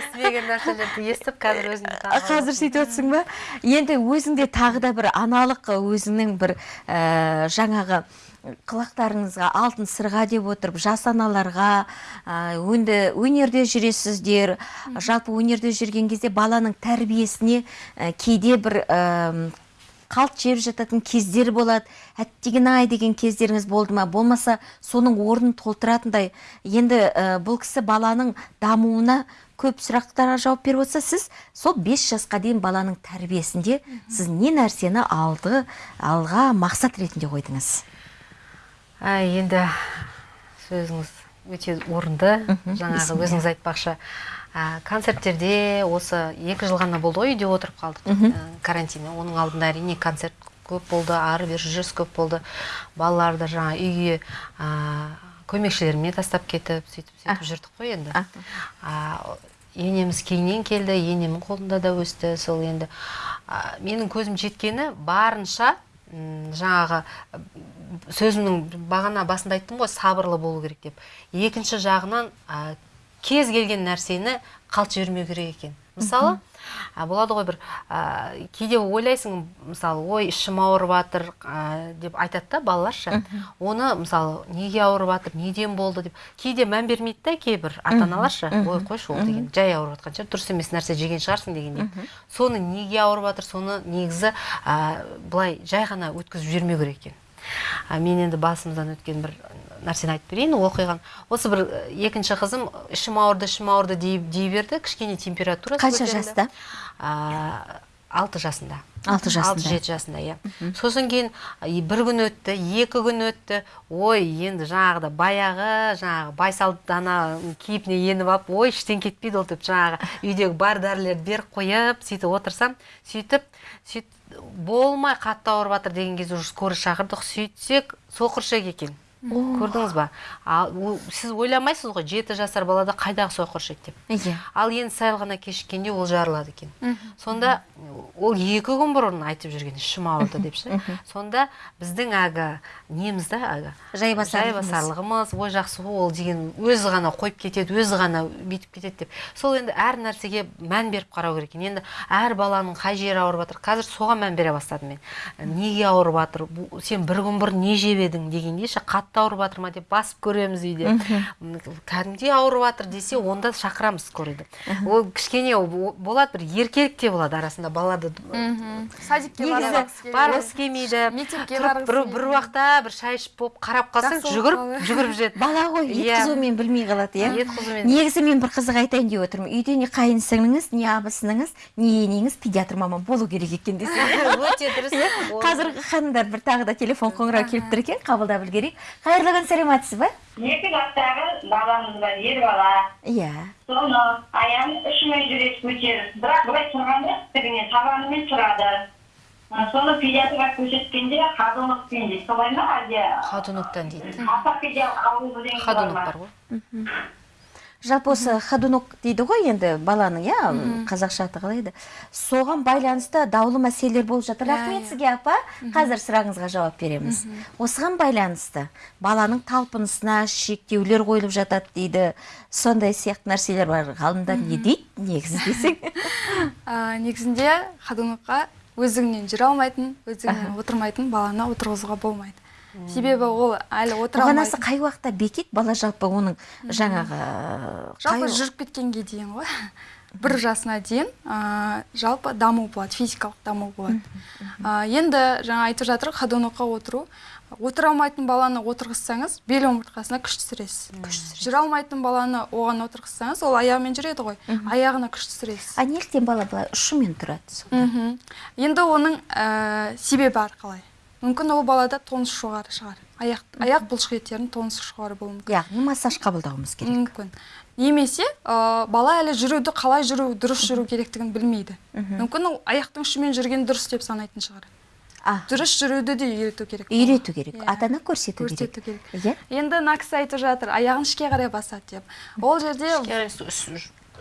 естімеген нәрселерді естіп қазір таңғалып
қазір сөйтіп отырсың ба? Енді өзіңде тағы да бір аналық өзіңнің бір ә, жаңағы қылықтарыңызға алтын сырға деп отырып жас аналарға енді өнерде жүресіздер жалпы өнерде жүрген кезде баланың тәрбиесіне ә, кейде бір ә, қалт жеп жататын кездер болады. Әттеген ай деген кездеріңіз болды ма? Болмаса соның орнын толтыратындай. Енді ә, бұл кісі баланың дамуына көп сұрақтарға жауап беріп отырса сіз сол 5 жасқа дейін баланың тәрбиесінде сіз не нәрсені алды алға мақсат ретінде қойдыңыз?
Ай, енді сөзіңіз өте орынды. Жаңағы өзіңіз айтпақшы. Ә, концерттерде осы екі жыл ғана болды ғой үйде отырып қалдық. Ә, карантиннен оның алдында әрине концерт көп болды ары бері жүріс көп болды. Балаларды жаңа үйге ә, көмекшілеріме тастап кетіп сөйтіп сөйтіп жүрдік қой енді. А, енеміз кейіннен келді енемнің қолында да өсті сол енді. А, менің көзім жеткені барынша жаңағы сөзімнің бағана басында айттым ғой сабырлы болу керек деп. Екінші жағынан кез келген нәрсені қалт жібермеу керек екен. Мысалы а, болады ғой бір а, кейде ойлайсың мысалы ой ішім ауырып жатыр а, деп айтады да балаларша. Оны мысалы неге ауырып жатыр неден болды деп. Кейде мән бермейді да кейбір ата аналарша ой қойшы ол деген жай ауырып жатқан шығар дұрыс емес нәрсе жеген шығарсың дегендей. Соны неге ауырып жатыр соны негізі а, былай жай ғана өткізіп жібермеу керек екен. Мен енді басымыздан өткен бір нәрсені айтып берейін оқиғаны осы бір екінші қызым ішім ауырды ішім ауырды дей, дей берді. Кішкене температурасы
Қанша жаста?
Алты жасында.
Алты жасында.
алты жеті жасында иә. Сосын кейін бір күн өтті екі күн өтті. Ой енді жаңағыда баяғы жаңағы байсалды ана кейпіне еніп алып ой іштен кетпейді ол деп жаңағы үйдегі бар дәрілерді беріп қойып сөйтіп отырсам сөйтіп сөйтіп болмай қатты ауырып жатыр деген кезде уже скорый шақырдық. Сөйтсек соқыршек екен. Көрдіңіз ба? Ал ол- сіз ойламайсыз ғой жеті жасар балада қайдағы соқыршек деп
иә
ал енді сәл ғана кешіккенде ол жарылады екен. Сонда ол екі күн бұрын айтып жүрген ішім ауырды деп ше сонда біздің әлгі неміз да әлгі
Жайбасарлығымыз.
ой жақсы ғой ол деген өзі ғана қойып кетеді өзі ғана бүйтіп кетеді деп. Сол енді әр нәрсеге мән беріп қарау керек екен. Енді әр баланың қай жері ауырып жатыр? Қазір соған мән бере бастадым мен. Неге ауырып жатыр? Сен бір күн бұрын не жеп едің дегенде ше қатты ауырып жатыр ма деп басып көреміз үйде. Кәдімгідей ауырып жатыр десе онда шақырамыз скорыйды ол кішкене болады бір еркелік те болады арасында балаларды
садикке
Негізі
барғысы
келмейді.
Мектепке
бір, уақытта бір шай ішіп болып қарап қалсаң жүгіріп жүгіріп жүреді
бала ғой ет
Иә.
білмей қалады иә? Негізі мен бір қызық айтайын деп отырмын. Үйде не қайын сіңліңіз не абысыныңыз не енеңіз педиатр маман болу керек екен десе
өте дұрыс. Ол-
қазіргі ханымдар бір тағы да телефон қоңырау келіп тұр екен қабылдап үлгерейік. Қайырлы күн саламатсыз ба
екі жастағы баламыз бар ер бала
иә
соны аяғын ұшымен жүреді көтеріп бірақ былай тұрғанда істігінен табанымен тұрады соны педиатрға көрсеткенде ходунокпен дейді солай ма әлде
ходуноктан дейді
ортопедиялық ауру деген бар
ходунок
ма
бар ғой
жалпы осы ходунок дейді ғой енді баланың иә қазақша аты қалай еді? Соған байланысты даулы мәселелер болып жатыр.
Иә,
рахмет
иә.
сізге апа. Қазір сұрағыңызға жауап береміз. Осыған байланысты баланың талпынысына шектеулер қойылып жатады дейді. Сондай сияқты нәрселер бар. Ғалымдар не дейді? Негізі десең.
А, негізінде ходунокқа өздігінен жүре алмайтын өздігінен отырмайтын баланы отырғызуға болмайды. Себебі ол әлі отыра алмайтын
қай уақытта бекиді бала жалпы оның жаңағы
жалпы
қай-
жүріп кеткенге дейін ғой. Бір жасына дейін а, жалпы даму болады физикалық даму болады. А, енді жаңа айтып жатыр ходунокқа отыру. Отыра алмайтын баланы отырғызсаңыз бел омыртқасына күш түсіресіз. Жүре алмайтын баланы оған отырғызсаңыз ол аяғымен жүреді ғой. Аяғына күш түсіресіз.
А неліктен бала былай ұшымен тұрады сонда?
енді оның ә, себебі арқалай. Мүмкін ол балада тонус жоғары шығар. Аяқ аяқ бұлшық еттерінің тонусы жоғары болуы мүмкін.
Яғни массаж қабылдауымыз керек.
Мүмкін. Немесе ә, бала әлі жүруді қалай жүру дұрыс жүру керектігін білмейді. Мүмкін ол аяқтың ұшымен жүрген дұрыс деп санайтын шығар.
А.
Дұрыс жүруді де үйрету керек.
Үйрету керек.
Иә.
ата ана көрсету керек.
Көрсету керек.
Иә.
Енді мына кісі айтып жатыр аяғын ішке қарай басады деп. Ол жерде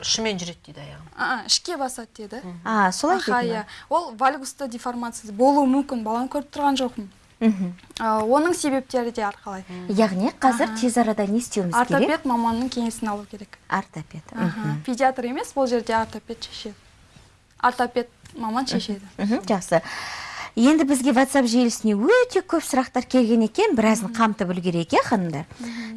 ұшымен жүреді дейді аяғым.
А, ішке басады деді.
А солай
иә. Ол вальгуста деформация болуы мүмкін баланы көріп тұрған жоқпын. Оның себептері де арқалай.
Яғни қазір тез арада не істеуіміз керек?
ортопед маманның кеңесін алу керек.
Ортопед
педиатр емес бұл жерде ортопед шешеді. Ортопед маман шешеді.
Мхм жақсы. Енді бізге WhatsApp желісіне өте көп сұрақтар келген екен. Біразын қамтып үлгерейік иә ханымдар?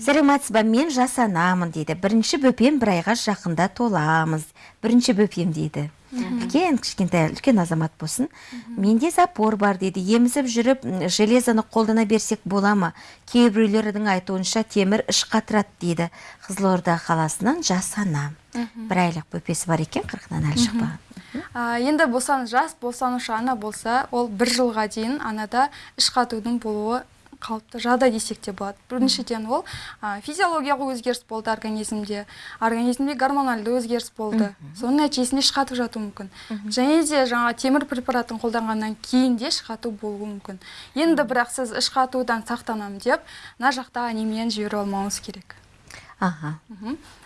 Сәлеметсіз ба мен жас анамын дейді. Бірінші бөпем бір айға жақында толамыз. Бірінші бөпем дейді. Үлкен кішкентай үлкен азамат болсын. Менде запор бар дейді. Емізіп жүріп железоны қолдана берсек бола ма? Кейбіреулердің айтуынша темір іш қатырады дейді. Қызылорда қаласынан жас ана. Бір айлық бөпесі бар екен қырқынан әлі шықпаған.
Енді босан жас босанушы ана болса ол бір жылға дейін анада іш қатудың болуы қалыпты жағдай десек те болады. Біріншіден ол а, физиологиялық өзгеріс болды организмде. Организмде гормональды өзгеріс болды. Соның нәтижесінде іш қатып жатуы мүмкін. Және де жаңа темір препаратын қолданғаннан кейін де іш қату болуы мүмкін. Енді бірақ сіз іш қатудан сақтанамын деп мына жақта анемияны жіберіп алмауыңыз керек.
Аха.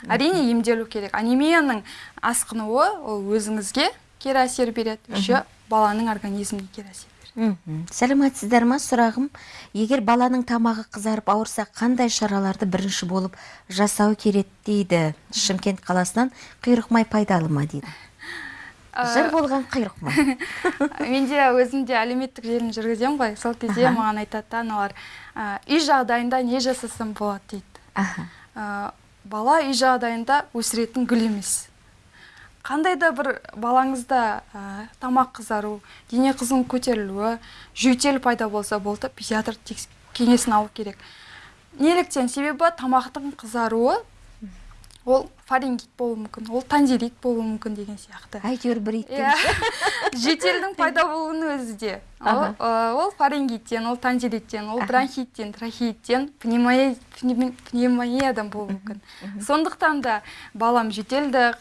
Әрине емделу керек. Анемияның асқынуы ол өзіңізге кері әсер береді. Еще баланың организміне кері әсер
сәлеметсіздер ма сұрағым егер баланың тамағы қызарып ауырса қандай шараларды бірінші болып жасау керек дейді? Шымкент қаласынан құйрық май пайдалы ма дейді? Жыр болған құйрық май
мен де өзім де әлеуметтік желіні жүргіземін ғой. Сол кезде маған айтады да аналар «ә, үй жағдайында не жасасам болады? дейді. Ә, бала үй жағдайында өсіретін гүл емес. Қандай да бір балаңызда ә, тамақ қызару дене қызуының көтерілуі жөтел пайда болса болды педиатр кеңесін алу керек. Неліктен себебі тамақтың қызаруы ол фарингит болуы мүмкін ол танзилит болуы мүмкін деген сияқты.
Әйтеуір бір ит
иә. жөтелдің пайда болуының өзі де. Ол, ол фарингиттен ол танзилиттен ол бронхиттен трахеиттен пневмония- пневмо- пневмониядан болуы мүмкін. сондықтан да балам жөтелді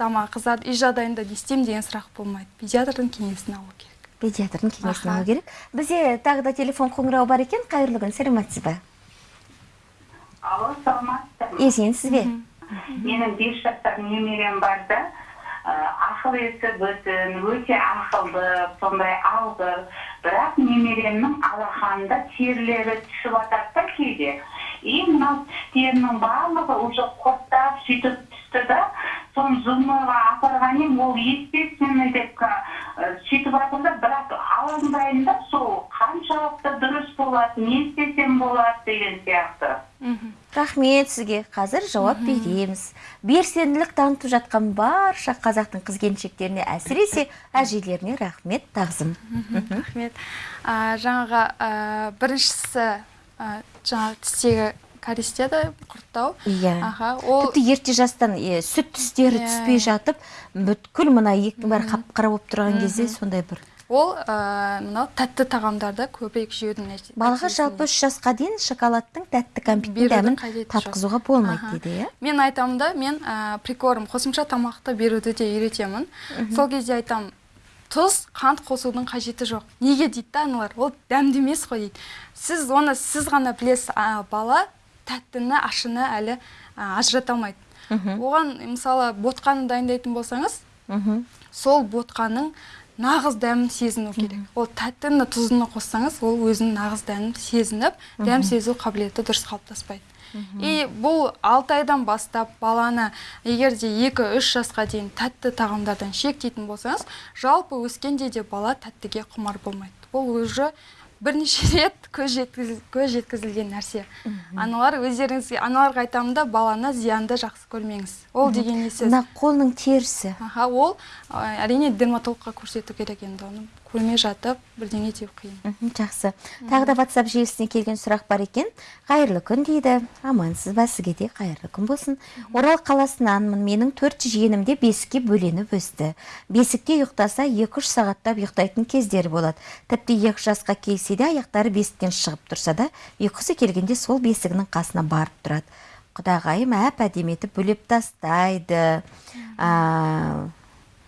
тамақ қызады үй жағдайында не істеймін деген сұрақ болмайды. Педиатрдың кеңесін алу керек.
Педиатрдың кеңесін алу керек. Бізде тағы да телефон қоңырауы бар екен. Қайырлы күн сәлеметсіз ба?
Алло саламатсыздар ма?
Есенсіз бе?
Менің бес жастар немерем бар да. Ә, ақыл есі бүтін өте ақылды сондай алғыр. Бірақ немеремнің алақанында терілері түсіп жатады да кейде. И мынау тістерінің барлығы уже қоттап сөйтіп түсті да соны зубныйға апарған едім ол естественный деп сөйтіп жатыр да бірақ алаңдаймын да сол қаншалықты дұрыс болады не істесем болады деген сияқты.
Рахмет сізге. Қазір жауап береміз. Белсенділік танытып жатқан барша қазақтың қыз келіншектеріне әсіресе әжелеріне рахмет тағзым.
Рахмет. Ә, жаңағы ә, біріншісі ә, жаңағы тістегі кариес деді құрттау.
Иә.
Аха ол
тіпті ерте жастан е, сүт тістері
Иә.
түспей жатып бүткіл мына еттің бәрі қап қара болып тұрған кезде сондай бір.
Ол ә, мынау тәтті тағамдарды көбірек жеудің
балаға жалпы үш жасқа дейін шоколадтың тәтті кәмпиттің дәмін татқызуға болмайды дейді иә?
Мен айтамын да мен ә, прикорм қосымша тамақты беруді де үйретемін. Сол кезде айтамын тұз қант қосудың қажеті жоқ. Неге дейді да аналар? Ол дәмді емес қой дейді. Сіз оны сіз ғана білесіз бала тәттіні ашыны әлі ажырата алмайды. Оған мысалы ботқаны дайындайтын болсаңыз сол ботқаның нағыз дәмін сезіну керек. Ол тәттіні тұзыны қоссаңыз ол өзінің нағыз дәмін сезініп дәм сезу қабілеті дұрыс қалыптаспайды. И бұл алты айдан бастап баланы егер де екі үш жасқа дейін тәтті тағамдардан шектейтін болсаңыз жалпы өскенде де бала тәттіге құмар болмайды. Ол уже бірнеше рет көз, жеткізіл, көз жеткізілген нәрсе. Аналар өздеріңізге аналарға айтамын да баланы зиянды жақсы көрмеңіз. Ол деген не сөз?
Мына қолының терісі.
Аха ол әрине дерматологқа көрсету керек енді оны. Көрмей жатып бірдеңе деу қиын.
Жақсы. Тағы да ватсап желісіне келген сұрақ бар екен. Қайырлы күн дейді. Амансыз ба? Сізге де қайырлы күн болсын. Орал қаласынанмын менің төрт жиенім де бесікке бөленіп өсті. Бесікте ұйықтаса екі үш сағаттап ұйықтайтын кездері болады. Тіпті екі жасқа келсе де аяқтары бесіктен шығып тұрса да ұйқысы келгенде сол бесігінің қасына барып тұрады. Құдағайым әп әдемі етіп бөлеп тастайды.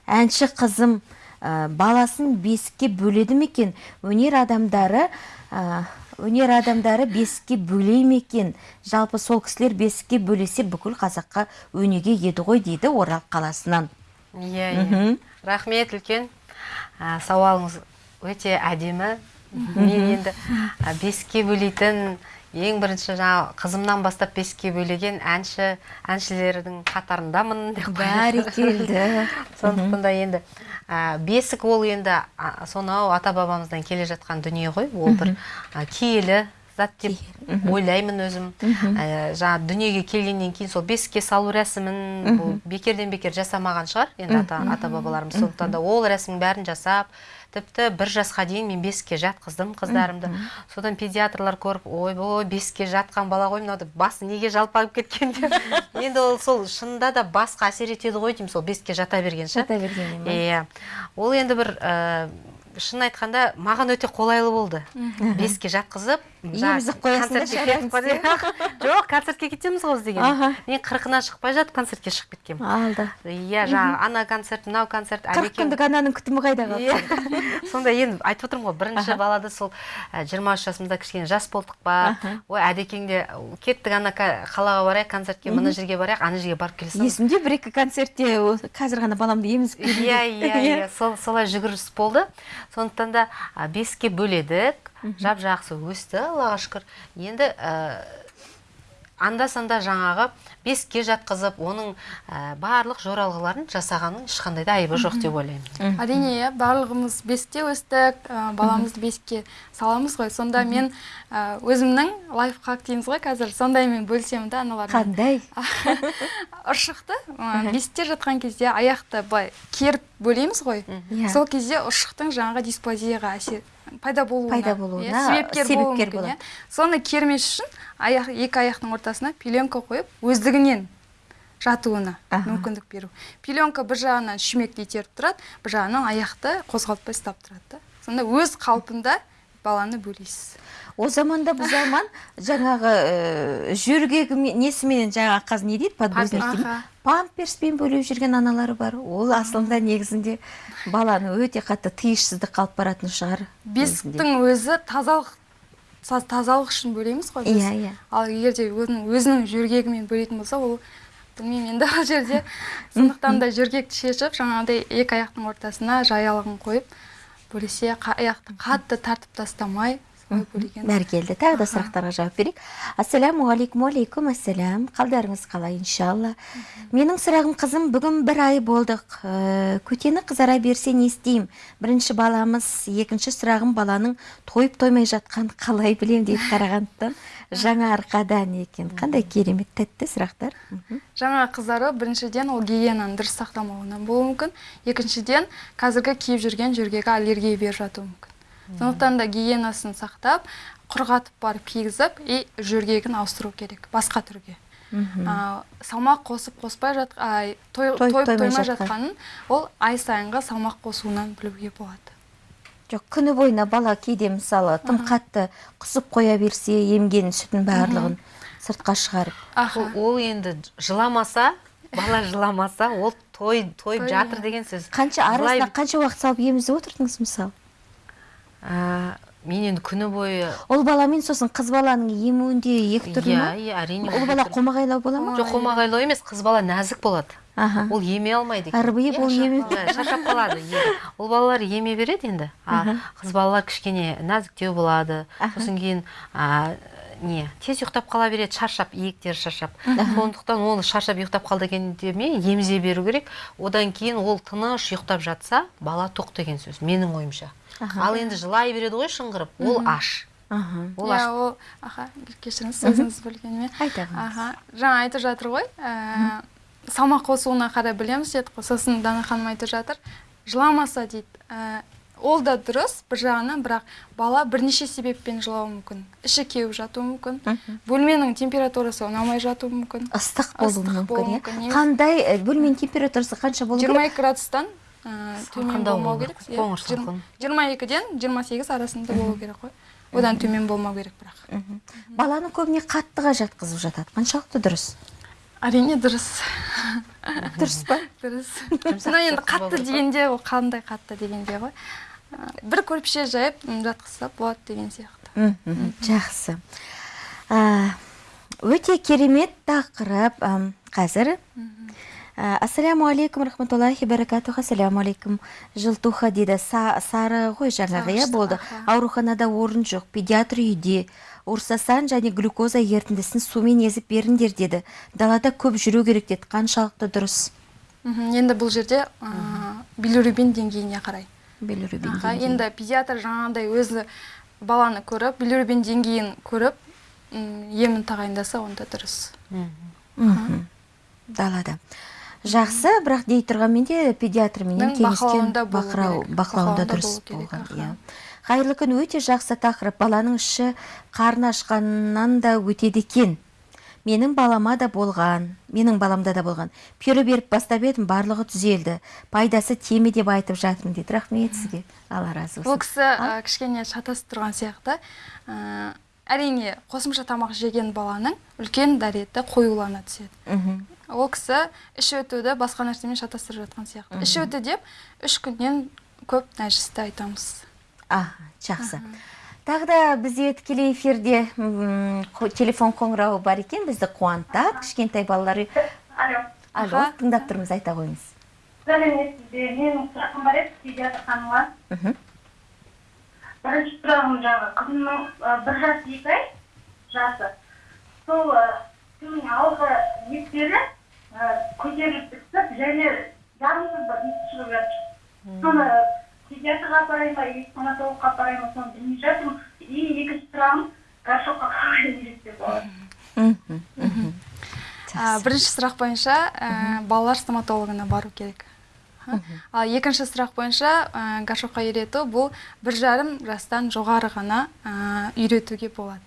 Әнші қызым ә, баласын бесікке бөледі ме екен? Өнер адамдары ә, өнер адамдары бесікке бөлей ме екен? Жалпы сол кісілер бесікке бөлесе бүкіл қазаққа өнеге еді ғой дейді орал қаласынан.
Иә иә. Рахмет үлкен. Ә, сауалыңыз өте әдемі. Мен енді ә, бесікке бөлейтін ең бірінші жаңа қызымнан бастап бесікке бөлеген әнші әншілердің қатарындамын деп
бәрекелді
сондықтан да енді ә, бесік ол енді сонау ата бабамыздан келе жатқан дүние ғой. Ол бір а, киелі зат деп ойлаймын өзім. Ә, жаңа дүниеге келгеннен кейін сол бесікке салу рәсімін бұл бекерден бекер жасамаған шығар. Енді ата, ата бабаларымыз. Сондықтан да ол рәсімнің бәрін жасап тіпті бір жасқа дейін мен бесікке жатқыздым қыздарымды. Содан педиатрлар көріп ойбой бесікке жатқан бала ғой мынау деп басы неге жалпайып кеткен деп. Енді ол сол шынында да басқа әсер етеді ғой деймін сол бесікке жата берген ше
жата бергеннен ба?
иә. Ол енді бір ә, шын айтқанда маған өте қолайлы болды. Бесікке жатқызып жоқ концертке кетеміз ғой біз деген. Мен қырқынан шықпай жатып концертке шығып кеткенмін
алды
иә жаңағы ана концерт мынау концерт
қырық күндік ананың күтімі қайда қалды?
Иә. сонда енді айтып отырмын ғой бірінші балада сол жиырма үш жасымызда кішкене жас болдық па? Ой әдекең де кеттік ана қалаға барайық концертке мына жерге барайық ана жерге барып келе
есімде бір екі концертте қазір ғана баламды емізіп
иә иә. иә. Сол солай жүгіріс болды. Сондықтан да а, бесікке бөледік. Жап жақсы өсті аллаға шүкір. Енді ә, анда санда жаңағы бесікке жатқызып оның ә, барлық жоралғыларын жасағанның ешқандай да айыбы жоқ деп ойлаймын.
Әрине иә барлығымыз бесікте өстік ә, баламызды бесікке саламыз ғой. Сонда мен ә, өзімнің лайфхак дейміз ғой қазір. Сондаймен бөлісемін да аналармен.
Қандай?
Ұршықты. Бесікте жатқан кезде аяқты былай керіп бөлейміз ғой.
Иә.
сол кезде ұршықтың жаңағы дисплазияға әсер пайда болуына,
Пайда болуына
иә, себепкер,
себепкер болады.
иә. соны кермес үшін аяқ екі аяқтың ортасына пеленка қойып өздігінен жатуына
Аха.
мүмкіндік беру пеленка бір жағынан шүмекті итеріп тұрады бір жағынан аяқты қозғалтпай ұстап тұрады да сонда өз қалпында баланы бөлейсіз
о заманда бұл заман жаңағы ә, жөргегі несіменен жаңағы қазір не дейді? Подгузник памперспен бөлеп жүрген аналары бар. Ол асылында негізінде баланы өте қатты тиышсыздық қалып баратын шығар
бесіктің өзі тазалық тазалық үшін бөлейміз ғой біз.
Иә, иә.
ал егер де өзінің, өзінің жөргегімен бөлейтін болса ол білмеймін енді ол жерде. Сондықтан да жөргекті шешіп жаңағыдай екі аяқтың ортасына жаялығын қойып бөлесе қа- аяқты қатты тартып тастамай
бәрекелді тағы да сұрақтарға жауап берейік. Ассалаумағалейкум уалейкум ассалам қалдарыңыз қалай иншалла. Менің сұрағым қызым бүгін бір ай болдық. Ә, көтені қызара берсе не істеймін? Бірінші баламыз екінші сұрағым баланың тойып тоймай жатқан қалай білем дейді қарағандыдан. Жаңа арқадан екен. Қандай керемет тәтті сұрақтар.
Жаңа қыздары біріншіден ол гигиенаны дұрыс сақтамауынан болуы мүмкін. Екіншіден қазіргі киіп жүрген жөргегі аллергия беріп жатуы мүмкін. Сондықтан да гигиенасын сақтап құрғатып барып кигізіп и жөргегін ауыстыру керек басқа түрге. А, салмақ қосып қоспай жат ай, той,
Тойып тоймай жатқан.
жатқанын ол ай сайынғы салмақ қосуынан білуге болады.
Жоқ күні бойына бала кейде мысалы тым қатты құсып қоя берсе емген сүтін барлығын сыртқа шығарып.
Ол, енді жыламаса бала жыламаса ол той тойып жатыр деген сөз.
Қанша арасына қанша уақыт салып емізіп отырдыңыз мысалы
мен енді күні бойы
ол баламен сосын қыз баланың емуінде екі түрлі
иә
ма?
Иә әрине
ол бала қомағайлау бола ма?
Жоқ қомағайлау емес қыз бала нәзік болады.
Аха.
Ол еме алмайды екен.
ырбиып ол еме.
Иә, шаршап қалады ол балалар еме береді енді. А қыз балалар кішкене нәзіктеу болады. Сосын кейін не тез ұйықтап қала береді шаршап иектері шаршап. Сондықтан оны шаршап ұйықтап қалды екен деме емізе беру керек. Одан кейін ол тыныш ұйықтап жатса бала тоқ деген сөз менің ойымша. Ал енді жылай береді ғой шыңғырып. Ол аш.
Аха.
Ол
иә
аш.
ол аха кешіріңіз сөзіңізді бөлгеніме.
Айта
аха жаңа айтып жатыр ғой ә, салмақ қосуына қарай білеміз дедік қой сосын дана ханым айтып жатыр. Жыламаса дейді Ә, ол да дұрыс бір жағынан бірақ бала бірнеше себеппен жылауы мүмкін. Іші кеуіп жатуы мүмкін. Бөлменің температурасы ұнамай жатуы мүмкін.
Ыстық болуы мүмкін иә. қандай э, бөлменің температурасы қанша болу
жиырма
керек?
екі градустан ә, төмен болмау керек.
қоңыр салқын.
жиырма екіден жиырма сегіз арасында болу керек қой. Одан төмен болмау керек бірақ.
Баланы көбіне қаттыға жатқызып жатады. Қаншалықты дұрыс?
Әрине дұрыс.
Дұрыс па?
Дұрыс. Но енді қатты дегенде ол қандай қатты дегенде ғой. Бір көрпеше жайып жатқызса болады деген сияқты.
Жақсы. Өте керемет тақырып қазір. Ассаляму алейкум рахматуллахи баракатух ассаляму алейкум жылтуха дейді Са- сары ғой жаңағы иә болды. ауруханада орын жоқ педиатр үйде. Урсасан және глюкоза ерітіндісін сумен езіп беріңдер деді. Далада көп жүру керек деді. Қаншалықты дұрыс.
Енді бұл жерде билирубин деңгейіне қарай.
Билирубин
енді педиатр жаңағыдай өзі баланы көріп билирубин деңгейін көріп емін тағайындаса онда дұрыс.
Далада. Жақсы бірақ дей тұрғанмен де педиатрменен кеңескен
бақылауында
дұрыс болған иә. Қайырлы күн өте жақсы тақырып. Баланың іші қарны ашқаннан да өтеді екен. Менің балама да болған менің баламда да болған. Пюре беріп бастап едім барлығы түзелді. Пайдасы теме деп айтып жатырмын дейді. Рахмет сізге. Алла разы
бұл
болсын.
кісі ә, кішкене шатасып тұрған сияқты. Ә, әрине қосымша тамақ жеген баланың үлкен дәреті қоюлана түседі.
Мхм.
Ол кісі іш өтуді басқа нәрсемен шатастырып жатқан сияқты. Іш өту деп үш күннен көп нәжісті айтамыз.
Аха жақсы. Тағы да бізде тікелей эфирде телефон қоңырауы бар екен. Бізді қуантады кішкентай балалар үй-
алло.
Алло тыңдап тұрмыз айта қойыңыз.
Сәлеметсіз бе менің сұрағым бар еді педиатр ханымға
мхм.
бірінші сұрағым жаңағы қызымның бір жас екі ай жасы. Сол түннің алғы еттері ы, көтеріліп түсіп және жағымсыз бір иіс шығып жатыр. Соны педиатрға апарайын ба или стоматологқа апарайын ба соны білмей жатырмын. И екінші сұрағым горшокқа қалай үйретсе болады
мхм, мхм.
бірінші сұрақ бойынша ә, балалар стоматологына бару керек? Ал екінші сұрақ бойынша ә, горшокқа үйрету бұл бір жарым жастан жоғары ғана ә, үйретуге болады.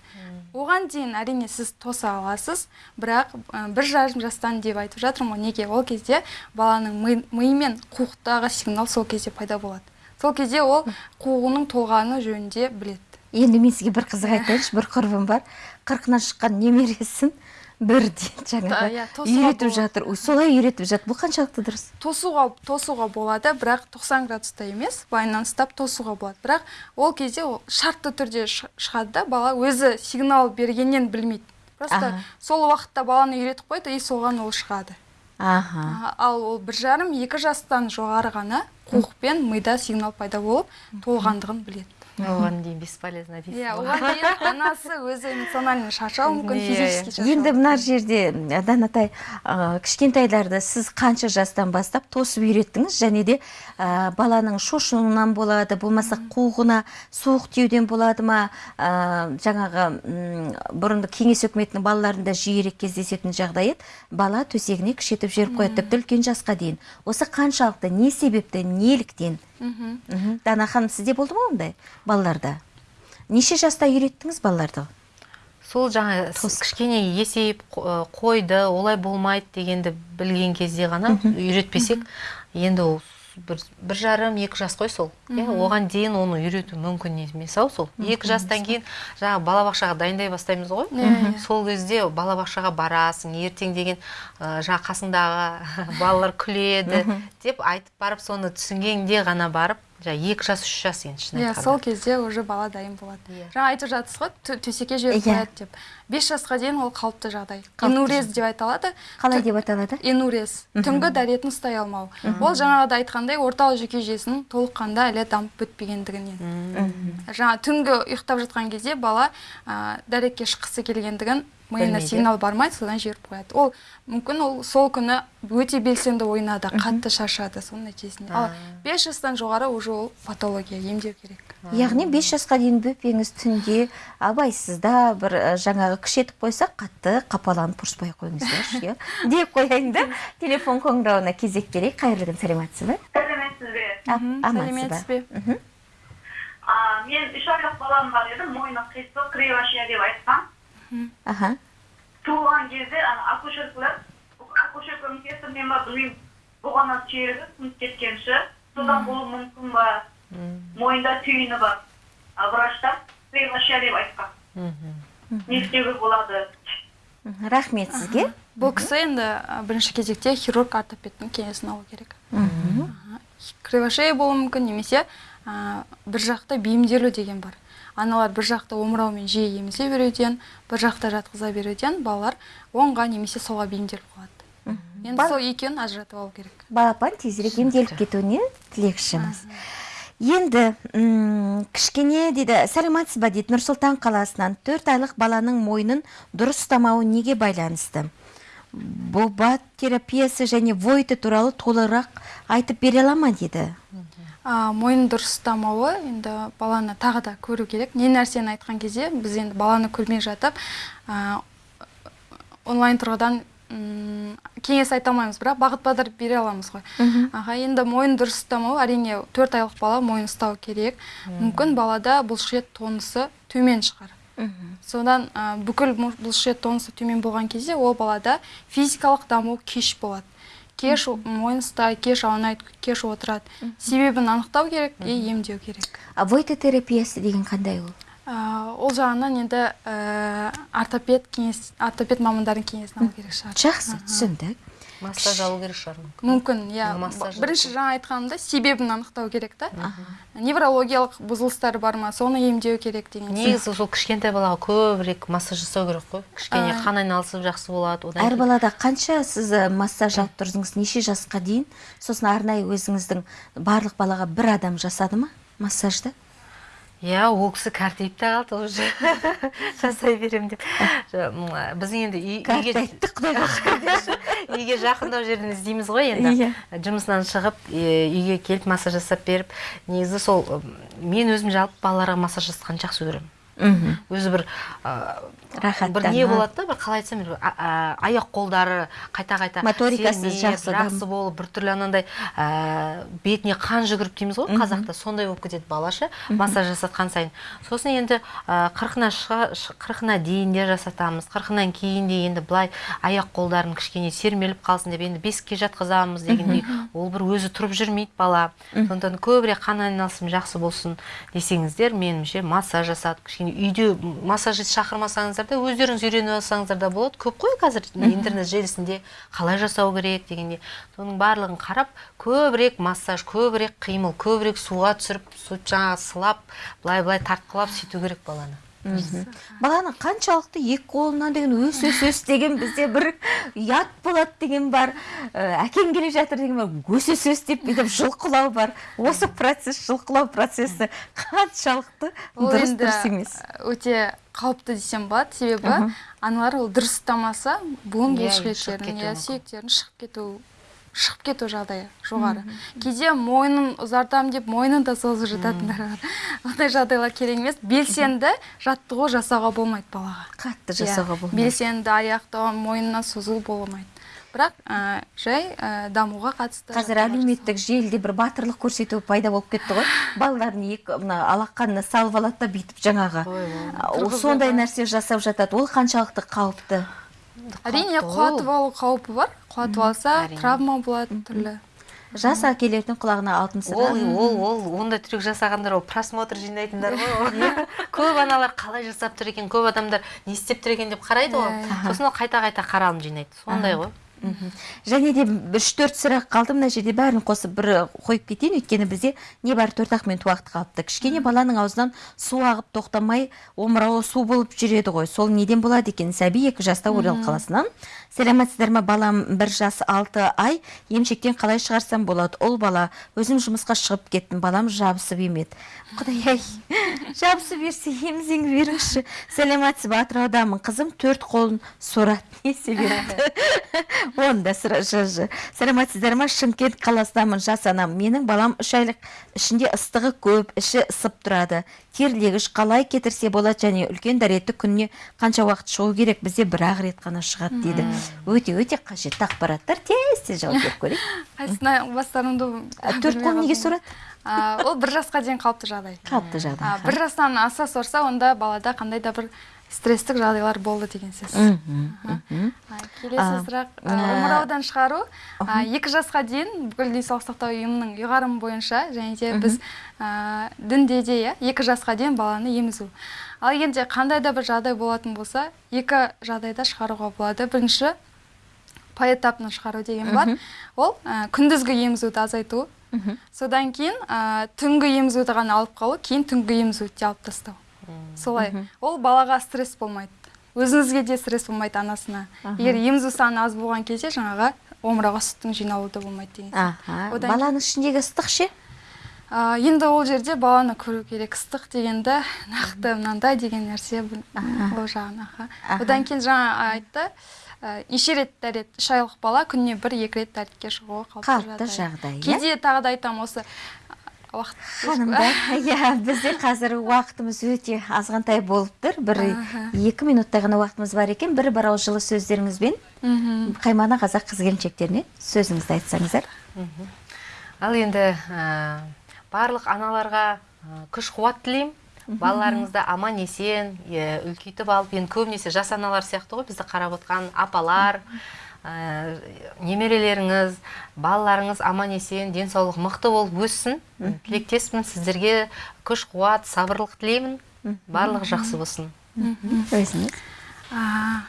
Оған дейін әрине сіз тоса аласыз бірақ ә, бір жарым жастан деп айтып жатырмын ғой. Неге? Ол кезде баланың ми, миы мен қуықтағы сигнал сол кезде пайда болады. Сол кезде ол қуығының толғаны жөнінде біледі.
Енді мен сізге бір қызық айтайыншы бір құрбым бар. Қырқынан шыққан немересін бірден жаңағы үйретіп жатыр. Солай үйретіп жатыр. Бұл қаншалықты дұрыс?
Тосуға тосуға болады бірақ 90 градуста емес былайынан ұстап тосуға болады. Бірақ ол кезде ол шартты түрде шығады да бала өзі сигнал бергеннен білмейді. Просто сол уақытта баланы үйретіп қойды и соған ол шығады.
Аха.
Ал ол бір жарым екі жастан жоғары ғана қуық пен мида сигнал пайда болып толғандығын біледі.
Оған дейін бесполезно дейсіз
иә оған дейін анасы өзі эмоционально шаршауы мүмкін физически шаршауы
енді мына жерде м, данатай ә, кішкентайларды сіз қанша жастан бастап тосып үйреттіңіз? Және де ә, баланың шошуынан болады болмаса қуығына суық тиюден болады ма? Ә, жаңағы м, бұрынғы кеңес үкіметінің балаларында жиірек кездесетін жағдай еді. Бала төсегіне күшетіп жіберіп қояды. Тіпті үлкен жасқа дейін. Осы қаншалықты не себепті неліктен
мхм.
дана ханым сізде болды ма ондай балаларда? Неше жаста үйреттіңіз балаларды?
Сол жаңа кішкене есейіп қо- қойды олай болмайды дегенді білген кезде ғана үйретпесек енді ол бір, бір жарым екі жас қой сол. Иә оған дейін оны үйрету мүмкін емес ау сол. Екі жастан кейін жаңағы балабақшаға дайындай бастаймыз ғой. Сол кезде балабақшаға барасың ертең деген ә, жаңағы қасыңдағы балалар күледі деп айтып барып соны түсінгенде ғана барып жаңағы екі жас үш жас енді шын
иә сол кезде уже бала дайын болады.
Иә.
жаңа айтып жатсыз ғой тө- төсекке жіберіп
Иә.
қояды деп. Бес жасқа дейін ол қалыпты жағдай. Инурез деп айталады
қалай деп аталады
инурез. Түнгі дәретін ұстай алмау. Ол жаңағыда айтқандай орталық жүйке жүйесінің толыққанда әлі дамып бітпегендігінен. Жаңа түнгі ұйықтап жатқан кезде бала ә, дәретке шыққысы келгендігін миына сигнал бармайды содан жіберіп қояды. Ол мүмкін ол сол күні өте белсенді ойнады қатты шаршады соның нәтижесінде. Ал бес жастан жоғары уже ол патология емдеу керек.
Яғни бес жасқа дейін бөпеңіз түнде абайсызда бір жаңағы күш етіп қойса қатты қапаланып ұрыспай ақ қойыңыздаршы иә? Деп қояйын да телефон қоңырауына кезек берейік. Қайырлы күн сәлеметсіз
бе?
Амансыз
сәлеметсіз
ба
бе
а, мен үш айлық балам бар еді мойны қисық кривошия деп айтқан.
Аха
туылған кезде ана акушеркалар акушерканың кесірінен ба білмеймін бұғана сүйегі сынып кеткенші содан болуы мүмкін ба мойында түйіні бар а врачтар кривошия деп айтқан не істеуге болады
мхм, рахмет сізге
бұл кісі енді бірінші кезекте хирург ортопедтің кеңесін алу керек
Мгм.
кривошея болуы мүмкін немесе ә, бір жақты бейімделу деген бар аналар бір жақты омыраумен жиі емізе беруден бір жақта жатқыза беруден балалар оңға немесе солға бейімделіп қалады. Енді сол екеуін ажыратып алу керек.
Балапан тезірек емделіп кетуіне тілекшіміз. Енді м, кішкене дейді сәлеметсіз ба дейді нұрсұлтан қаласынан төрт айлық баланың мойнын дұрыс ұстамауы неге байланысты? Бобат терапиясы және войты туралы толығырақ айтып бере ала ма дейді?
Мойын дұрыс ұстамауы енді баланы тағы да көру керек. Не нәрсені айтқан кезде біз енді баланы көрмей жатып а, онлайн тұрғыдан кеңес айта алмаймыз бірақ бағыт бағдар бере аламыз ғой. Аға енді мойын дұрыс ұстамау әрине төрт айлық бала мойын ұстау керек. Мүмкін балада бұлшықет тонысы төмен шығар. Содан ә, бүкіл бұлшықет тонысы төмен болған кезде ол балада физикалық даму кеш болады. Кеш о- мойын ұстай кеш аунайды кеш отырады. Себебін анықтау керек и емдеу керек.
А войты терапиясы деген қандай ол?
Ол жағынан енді ә, ортопед кеңес ортопед мамандардың кеңесін алу керек шығар.
Жақсы түсіндік.
Массаж алу керек шығар мүмкін.
мүмкін иә. Бірінші жаңа айтқанымда себебін анықтау керек та. Неврологиялық бұзылыстар бар ма соны емдеу керек деген сияқты.
негізі сол кішкентай балаға көбірек массаж жасау керек қой. Кішкене қан айналысып жақсы болады одан
әр балада қанша сіз ә, массаж алып тұрдыңыз неше жасқа дейін? Сосын арнайы өзіңіздің барлық балаға бір адам жасады ма массажды?
Иә ол кісі кәртейіп те қалды уже. Жасай беремін деп. Жа- м, біз енді үй- үйге
кәртайтты құдайға шүкір
үйге жақындау жерден іздейміз ғой енді.
Иә.
жұмысынан шығып үйге келіп массаж жасап беріп негізі сол мен өзім жалпы балаларға массаж жасағанды жақсы көремін. Өзі бір
Рахаттанып.
бір не болады да бір қалай айтсам аяқ қолдары қайта қайта
Моторикасы жақсы
жақсы болып біртүрлі анандай ә, бетіне қан жүгіріп дейміз ғой қазақта сондай болып кетеді балаша. Массаж жасатқан сайын. Сосын енді қырқына қырқына дейін де жасатамыз. Қырқынан кейін де енді былай аяқ қолдарын кішкене сермеліп қалсын деп енді бесікке жатқызамыз дегендей. Ол бір өзі тұрып жүрмейді бала. Сондықтан көбірек қан айналысым жақсы болсын десеңіздер меніңше массаж жасатып кішкене үйде массажист шақырмасаңыздар да өздеріңіз үйреніп алсаңыздар да болады. Көп қой қазір интернет желісінде қалай жасау керек дегенде. Соның барлығын қарап көбірек массаж көбірек қимыл көбірек суға түсіріп су жаңағы сылап былай былай тартқылап сөйту керек баланы.
Баланың қаншалықты екі қолынан деген өс өс өс деген бізде бір ұят болады деген бар. Әкең келе жатыр деген бар. Өс өс өс деп бүйтіп жұлқылау бар. Осы процесс жұлқылау процесі қаншалықты дұрыс дұрыс емес.
өте қауіпті десем болады. Себебі аналар ол дұрыс ұстамаса буын
Иә,
бұлшық
шығып
еттерінің
кетуі
иә
мүмкін.
сүйектерінің шығып кету шығып кету жағдайы жоғары. Кейде мойнын ұзартамын деп мойнын да созып жататындар бар ондай жағдайлар керек емес. Белсенді жаттығу жасауға болмайды балаға.
Қатты
Иә,
жасауға болмайды.
белсенді аяқты мойнына созу болмайды. Бірақ ә, жай ә, дамуға қатысты
қазір әлеуметтік желіде бір батырлық көрсету пайда болып кетті ғой. Балаларын екі мына алақанына салып алады да бүйтіп жаңағы. Сондай нәрсе жасап жатады. Ол қаншалықты қауіпті?
Әрине құлатып алу қаупі бар. Құлатып алса травма болады түрлі.
Жас әкелердің құлағына алтын сырға
ол ол ол ондай трюк жасағандар ол просмотр жинайтындар ғой ол. көп аналар қалай жасап тұр екен көп адамдар не істеп тұр екен деп қарайды ғой.
Иә,
сосын ол қайта қайта қаралым жинайды. Сондай ғой.
Және де үш төрт сұрақ қалды мына жерде бәрін қосып бір қойып кетейін. Өйткені бізде небәрі төрт ақ минут уақыт қалыпты. Кішкене баланың аузынан су ағып тоқтамай омырауы су болып жүреді ғой. Сол неден болады екен? Сәби екі жаста орал қаласынан. Сәлеметсіздер ма балам бір жас алты ай емшектен қалай шығарсам болады? Ұл бала өзім жұмысқа шығып кеттім. Балам жабысып емеді. Құдай ай жабысып берсе емізіңіз беріңізші. Сәлеметсіз ба атыраудамын қызым төрт қолын сорады не себепті оны да сәлеметсіздер ма шымкент қаласынамын жас анам. Менің балам үш айлық ішінде ыстығы көп іші ысып тұрады. Терлегіш қалай кетірсе болады және үлкен дәреті күніне қанша уақыт шығу керек бізде бір ақ рет қана шығады дейді. Өте өте қажетті ақпараттар. Тез тез жауап беріп көрейік.
Қайсысына бастарымды
төрт қол неге сорады
ол бір жасқа дейін қалыпты жағдай.
Қалыпты жағдай.
Бір жастан аса сорса онда балада қандай да бір стресстік жағдайлар болды деген сөз. Келесі сұрақ омыраудан шығару. Екі жасқа дейін бүкіл денсаулық сақтау ұйымының ұйғарымы бойынша және де біз дінде де иә екі жасқа дейін баланы емізу. Ал егер қандай да бір жағдай болатын болса екі жағдайда шығаруға болады. Бірінші поэтапно шығару деген бар. Ол күндізгі емізуді азайту. Содан кейін түнгі емізуді ғана алып қалу кейін түнгі емізуді де алып тастау. Солай. Ол балаға стресс болмайды. Өзіңізге де стресс болмайды анасына. Егер емізу саны аз болған кезде жаңағы омырауға сүттің жиналуы да болмайды деген
баланың ішіндегі ыстық ше?
Енді ол жерде баланы көру керек. Ыстық дегенді нақты мынандай деген нәрсе ол жағын аха. Одан кейін жаңа айтты ә, неше рет дәрет үш айлық бала күніне бір екі рет дәретке шығуы қалыпты
жағдай, иә?
кейде тағы да айтамын осы уақыт
ханымдар иә бізде қазір уақытымыз өте азғантай болып тұр бір екі минуттай ғана уақытымыз бар екен. Бір бір ауыз жылы сөздеріңізбен
мхм.
қаймана қазақ қыз келіншектеріне сөзіңізді айтсаңыздар.
Ал енді ә, барлық аналарға күш қуат тілеймін. Балаларыңызды аман есен үлкейтіп алып енді көбінесе жас аналар сияқты ғой бізді қарап отқан апалар. Ә, немерелеріңіз балаларыңыз аман есен денсаулық мықты болып өссін. Тілектеспін сіздерге күш қуат сабырлық тілеймін. Барлығы жақсы болсын.
Өзіңіз?
А,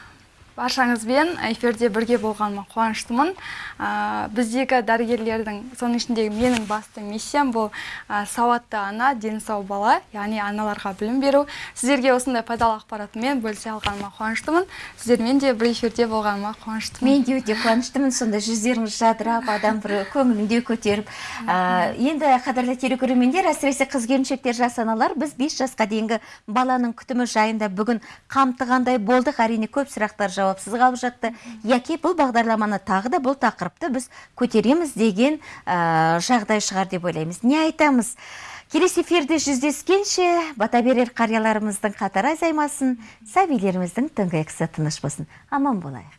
баршаңызбен эфирде бірге болғаныма қуаныштымын. А, біздегі дәрігерлердің соның ішіндегі менің басты миссиям бұл а, сауатты ана дені сау бала яғни аналарға білім беру. Сіздерге осындай пайдалы ақпаратымен бөлісе алғаныма қуаныштымын. Сіздермен де бір эфирде болғаныма қуаныштымын.
Мен де өте қуаныштымын. Сонда жүздеріңіз жадырап адам бір көңілін де көтеріп. Ә, енді қадірлі телекөрермендер әсіресе қыз келіншектер жас аналар біз 5 жасқа дейінгі баланың күтімі жайында бүгін қамтығандай болдық. Әрине көп сұрақтар жауапсыз қалып жатты. Яки бұл бағдарламаны тағы да бұл тақырыпты біз көтереміз деген ә, жағдай шығар деп ойлаймыз. Не айтамыз? Келесі эфирде жүздескенше бата берер қарияларымыздың қатары азаймасын сәбилеріміздің түнгі ұйқысы тыныш болсын. Аман болайық.